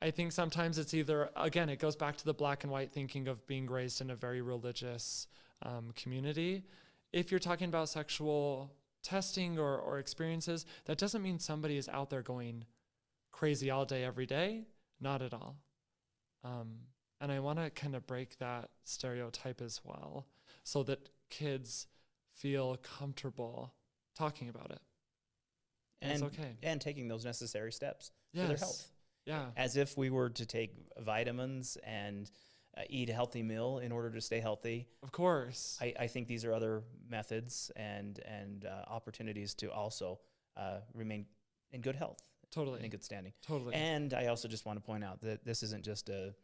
B: I think sometimes it's either, again, it goes back to the black and white thinking of being raised in a very religious um, community. If you're talking about sexual testing or, or experiences, that doesn't mean somebody is out there going crazy all day, every day. Not at all. Um, and I want to kind of break that stereotype as well so that kids feel comfortable talking about it. And, okay.
A: and taking those necessary steps
B: Yes.
A: for their health.
B: Yeah.
A: As if we were to take vitamins and uh, eat a healthy meal in order to stay healthy.
B: Of course.
A: I, I think these are other methods and and uh, opportunities to also uh, remain in good health,
B: totally.
A: in good standing.
B: totally.
A: And I also just want to point out that this isn't just a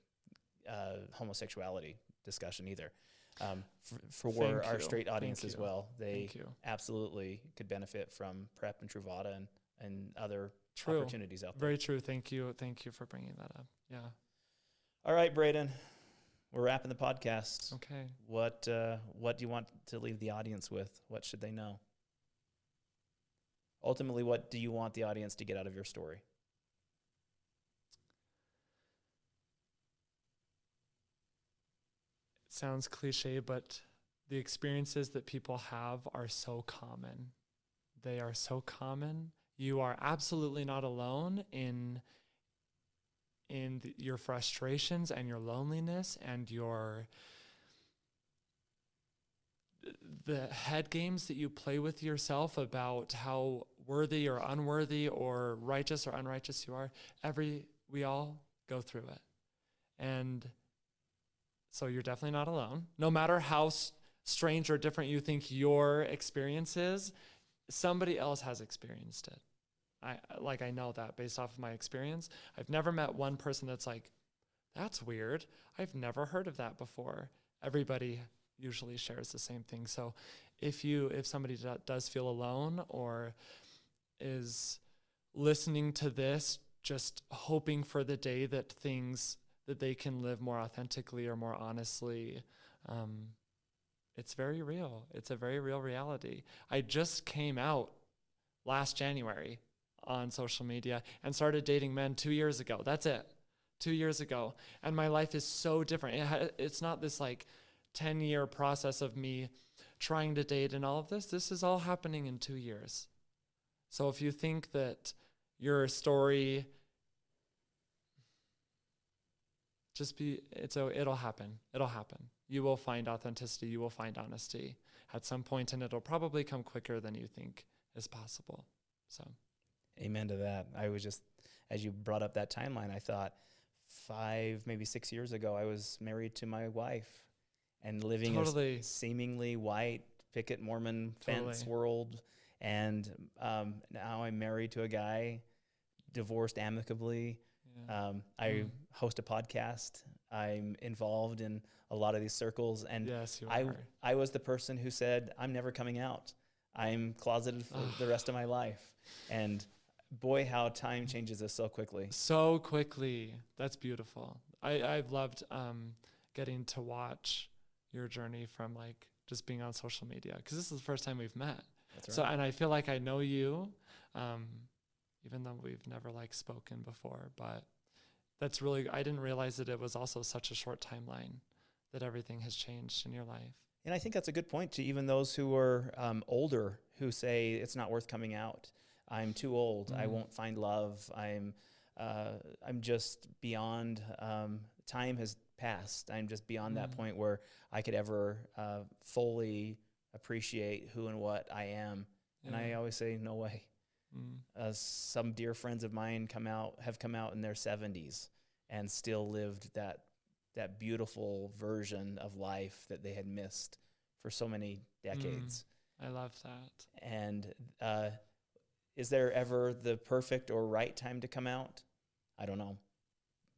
A: uh, homosexuality discussion either. Um, for for our
B: you.
A: straight audience
B: Thank
A: as
B: you.
A: well, they absolutely could benefit from PrEP and Truvada and, and other
B: True.
A: opportunities out there.
B: Very true. Thank you. Thank you for bringing that up. Yeah.
A: All right, Braden, we're wrapping the podcast.
B: Okay.
A: What uh, what do you want to leave the audience with? What should they know? Ultimately, what do you want the audience to get out of your story?
B: Sounds cliche, but the experiences that people have are so common. They are so common. You are absolutely not alone in in your frustrations and your loneliness and your the head games that you play with yourself about how worthy or unworthy or righteous or unrighteous you are every we all go through it and so you're definitely not alone. No matter how strange or different you think your experience is somebody else has experienced it. I like i know that based off of my experience. I've never met one person that's like that's weird. I've never heard of that before. Everybody usually shares the same thing. So if you if somebody do, does feel alone or is listening to this just hoping for the day that things that they can live more authentically or more honestly um, it's very real. It's a very real reality. I just came out last january on social media and started dating men two years ago. That's it. Two years ago. And my life is so different. It it's not this like 10 year process of me trying to date and all of this. This is all happening in two years. So if you think that your story just be it's a it'll happen. It'll happen. You will find authenticity, you will find honesty at some point and it'll probably come quicker than you think is possible. So
A: Amen to that. I was just, as you brought up that timeline, I thought five, maybe six years ago, I was married to my wife and living
B: Totally.
A: a seemingly white picket Mormon fence
B: Totally.
A: world. And um, now I'm married to a guy, divorced amicably.
B: Yeah.
A: Um, I
B: Mm.
A: host a podcast. I'm involved in a lot of these circles. And
B: yes,
A: I,
B: are.
A: I was the person who said, I'm never coming out. I'm closeted for the rest of my life. And boy, how time changes us so quickly.
B: so quickly. That's beautiful. I, I've loved um, getting to watch your journey from like just being on social media because this is the first time we've met.
A: That's
B: So, and I feel like I know you, um, even though we've never like spoken before. But that's really, I didn't realize that it was also such a short timeline that everything has changed in your life.
A: And I think that's a good point to even those who are um, older who say it's not worth coming out. I'm too old. I
B: Mhm.
A: won't find love. I'm, uh, I'm just beyond. Um, time has passed. I'm just beyond that
B: Mhm.
A: point where I could ever uh, fully appreciate who and what I am. And I always say, no way.
B: Mm.
A: uh, some dear friends of mine come out have come out in their 70s and still lived that that beautiful version of life that they had missed for so many decades
B: I love that.
A: and uh, is there ever the perfect or right time to come out i don't know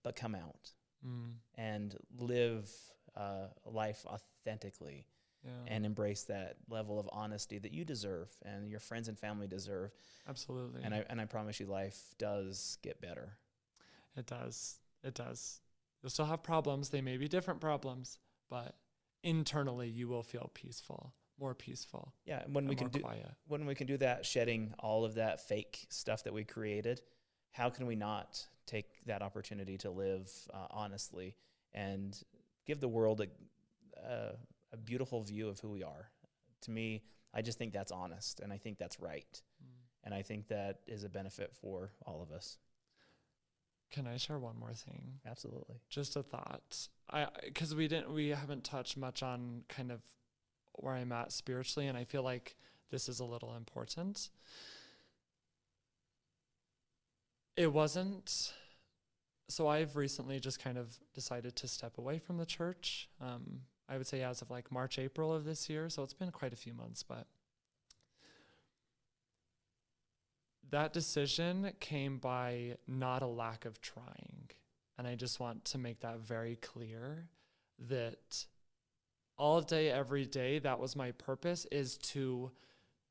A: but come out
B: Mm.
A: and live uh, life authentically
B: Yeah.
A: and embrace that level of honesty that you deserve and your friends and family deserve
B: Absolutely.
A: and I and I promise you, life does get better.
B: It does. It does. You'll still have problems. They may be different problems, but internally you will feel peaceful, more peaceful,
A: Yeah, and when we can do
B: quiet.
A: when we can do that, shedding all of that fake stuff that we created, how can we not take that opportunity to live uh, honestly and give the world a, a a beautiful view of who we are? To me, I just think that's honest, and I think that's right,
B: Mm.
A: and I think that is a benefit for all of us.
B: Can I share one more thing?
A: Absolutely.
B: Just a thought. I because we didn't we haven't touched much on kind of where I'm at spiritually, and I feel like this is a little important. It wasn't. So I've recently just kind of decided to step away from the church. Um, I would say as of like March, April of this year. So it's been quite a few months, but that decision came by not a lack of trying. And I just want to make that very clear that all day, every day, that was my purpose is to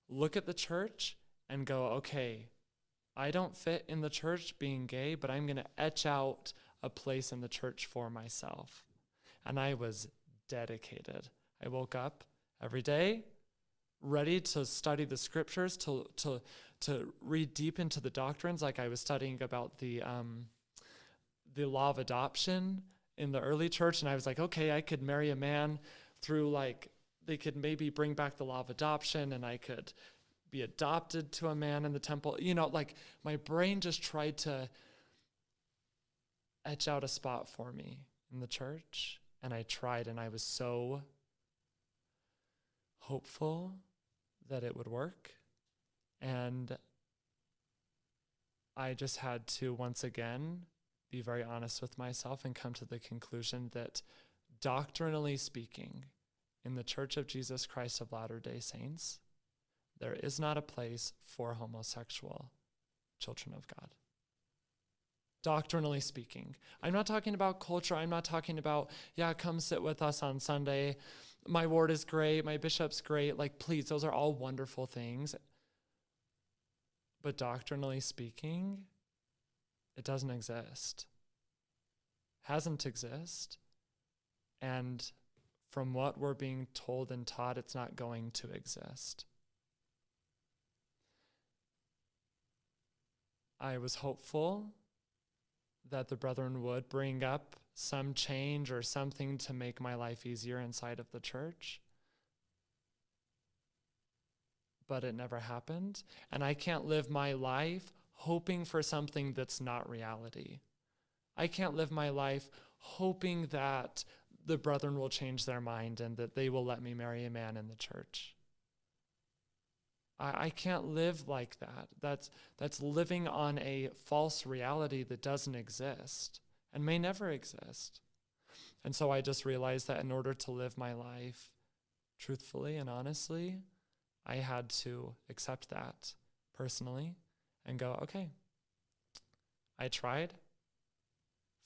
B: look at the church and go, okay, I don't fit in the church being gay, but I'm going to etch out a place in the church for myself. And I was dedicated. I woke up every day ready to study the scriptures, to, to, to read deep into the doctrines, like I was studying about the, um, the law of adoption in the early church. And I was like, okay, I could marry a man through like, they could maybe bring back the law of adoption and I could be adopted to a man in the temple. You know, like my brain just tried to etch out a spot for me in the church. And I tried, and I was so hopeful that it would work. And I just had to once again be very honest with myself and come to the conclusion that doctrinally speaking, in the Church of Jesus Christ of Latter day Saints, there is not a place for homosexual children of God. Doctrinally speaking, I'm not talking about culture. I'm not talking about, yeah, come sit with us on Sunday. My ward is great. My bishop's great. Like, please, those are all wonderful things. But doctrinally speaking, it doesn't exist, hasn't exist. And from what we're being told and taught, it's not going to exist. I was hopeful that the brethren would bring up some change or something to make my life easier inside of the church. But it never happened. And I can't live my life hoping for something that's not reality. I can't live my life hoping that the brethren will change their mind and that they will let me marry a man in the church. I, I can't live like that. That's, that's living on a false reality that doesn't exist and may never exist. And so I just realized that in order to live my life truthfully and honestly, I had to accept that personally and go, okay, I tried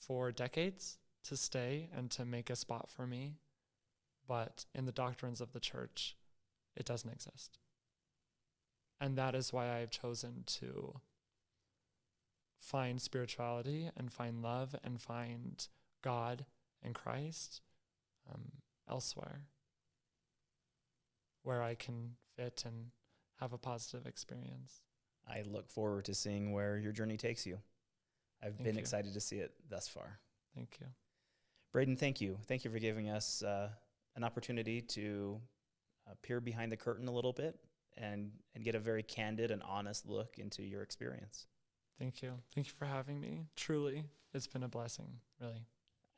B: for decades to stay and to make a spot for me, but in the doctrines of the church, it doesn't exist. And that is why I've chosen to find spirituality and find love and find God and Christ um, elsewhere where I can fit and have a positive experience.
A: I look forward to seeing where your journey takes you. I've
B: Thank
A: been
B: you.
A: excited to see it thus far.
B: Thank you.
A: Braden, thank you. Thank you for giving us uh, an opportunity to uh, peer behind the curtain a little bit and, and get a very candid and honest look into your experience.
B: Thank you. Thank you for having me. Truly, it's been a blessing, really.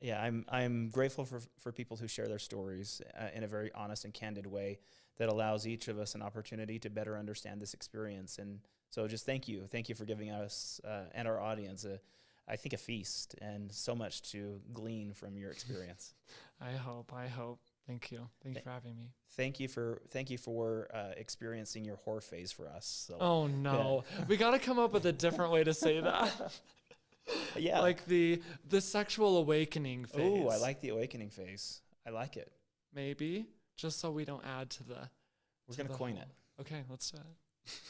A: Yeah, I'm I'm grateful for for people who share their stories uh, in a very honest and candid way that allows each of us an opportunity to better understand this experience. And so, just thank you, thank you for giving us uh, and our audience a, I think, a feast and so much to glean from your experience.
B: I hope. I hope. Thank you. Thank you for having me.
A: thank you for thank you for uh, experiencing your whore phase for us. So
B: Oh no. we got to come up with a different way to say that.
A: yeah,
B: Like the the sexual awakening phase.
A: oh, I like the awakening phase. I like it.
B: maybe just so we don't add to the
A: We're
B: to
A: gonna
B: the
A: coin
B: whole-
A: it.
B: Okay, let's do it.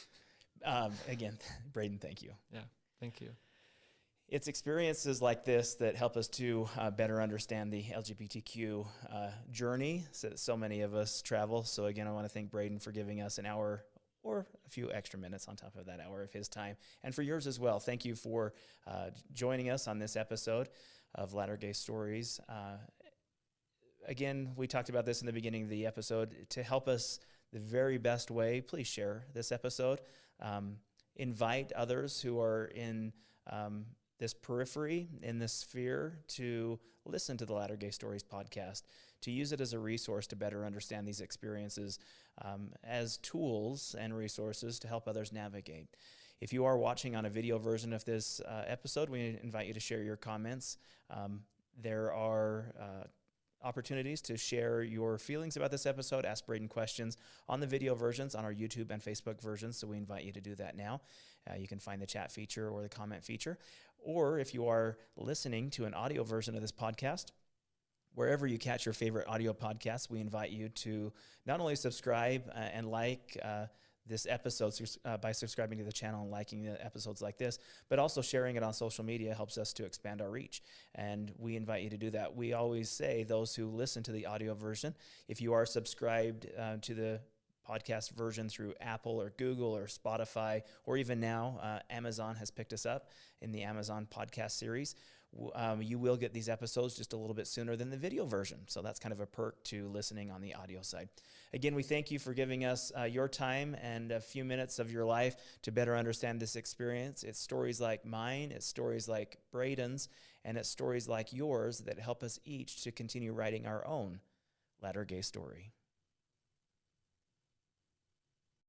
A: Um, again, Braden, thank you.
B: Yeah, thank you.
A: It's experiences like this that help us to uh, better understand the LGBTQ uh, journey that so many of us travel. So, again, I want to thank Braden for giving us an hour or a few extra minutes on top of that hour of his time, and for yours as well. Thank you for uh, joining us on this episode of Latter Gay Stories. Uh, again, we talked about this in the beginning of the episode. To help us the very best way, please share this episode. Um, invite others who are in. Um, this periphery in this sphere to listen to the Latter Gay Stories podcast, to use it as a resource to better understand these experiences um, as tools and resources to help others navigate. If you are watching on a video version of this uh, episode, we invite you to share your comments. Um, there are uh, opportunities to share your feelings about this episode, ask Braden questions on the video versions on our YouTube and Facebook versions. So we invite you to do that now. Uh, you can find the chat feature or the comment feature. Or if you are listening to an audio version of this podcast, wherever you catch your favorite audio podcasts, we invite you to not only subscribe uh, and like uh, this episode uh, by subscribing to the channel and liking the episodes like this, but also sharing it on social media helps us to expand our reach. And we invite you to do that. We always say those who listen to the audio version, if you are subscribed uh, to the podcast version through Apple or Google or Spotify, or even now, uh, Amazon has picked us up in the Amazon podcast series. Um, you will get these episodes just a little bit sooner than the video version. So that's kind of a perk to listening on the audio side. Again, we thank you for giving us uh, your time and a few minutes of your life to better understand this experience. It's stories like mine, it's stories like Braden's, and it's stories like yours that help us each to continue writing our own latter gay story.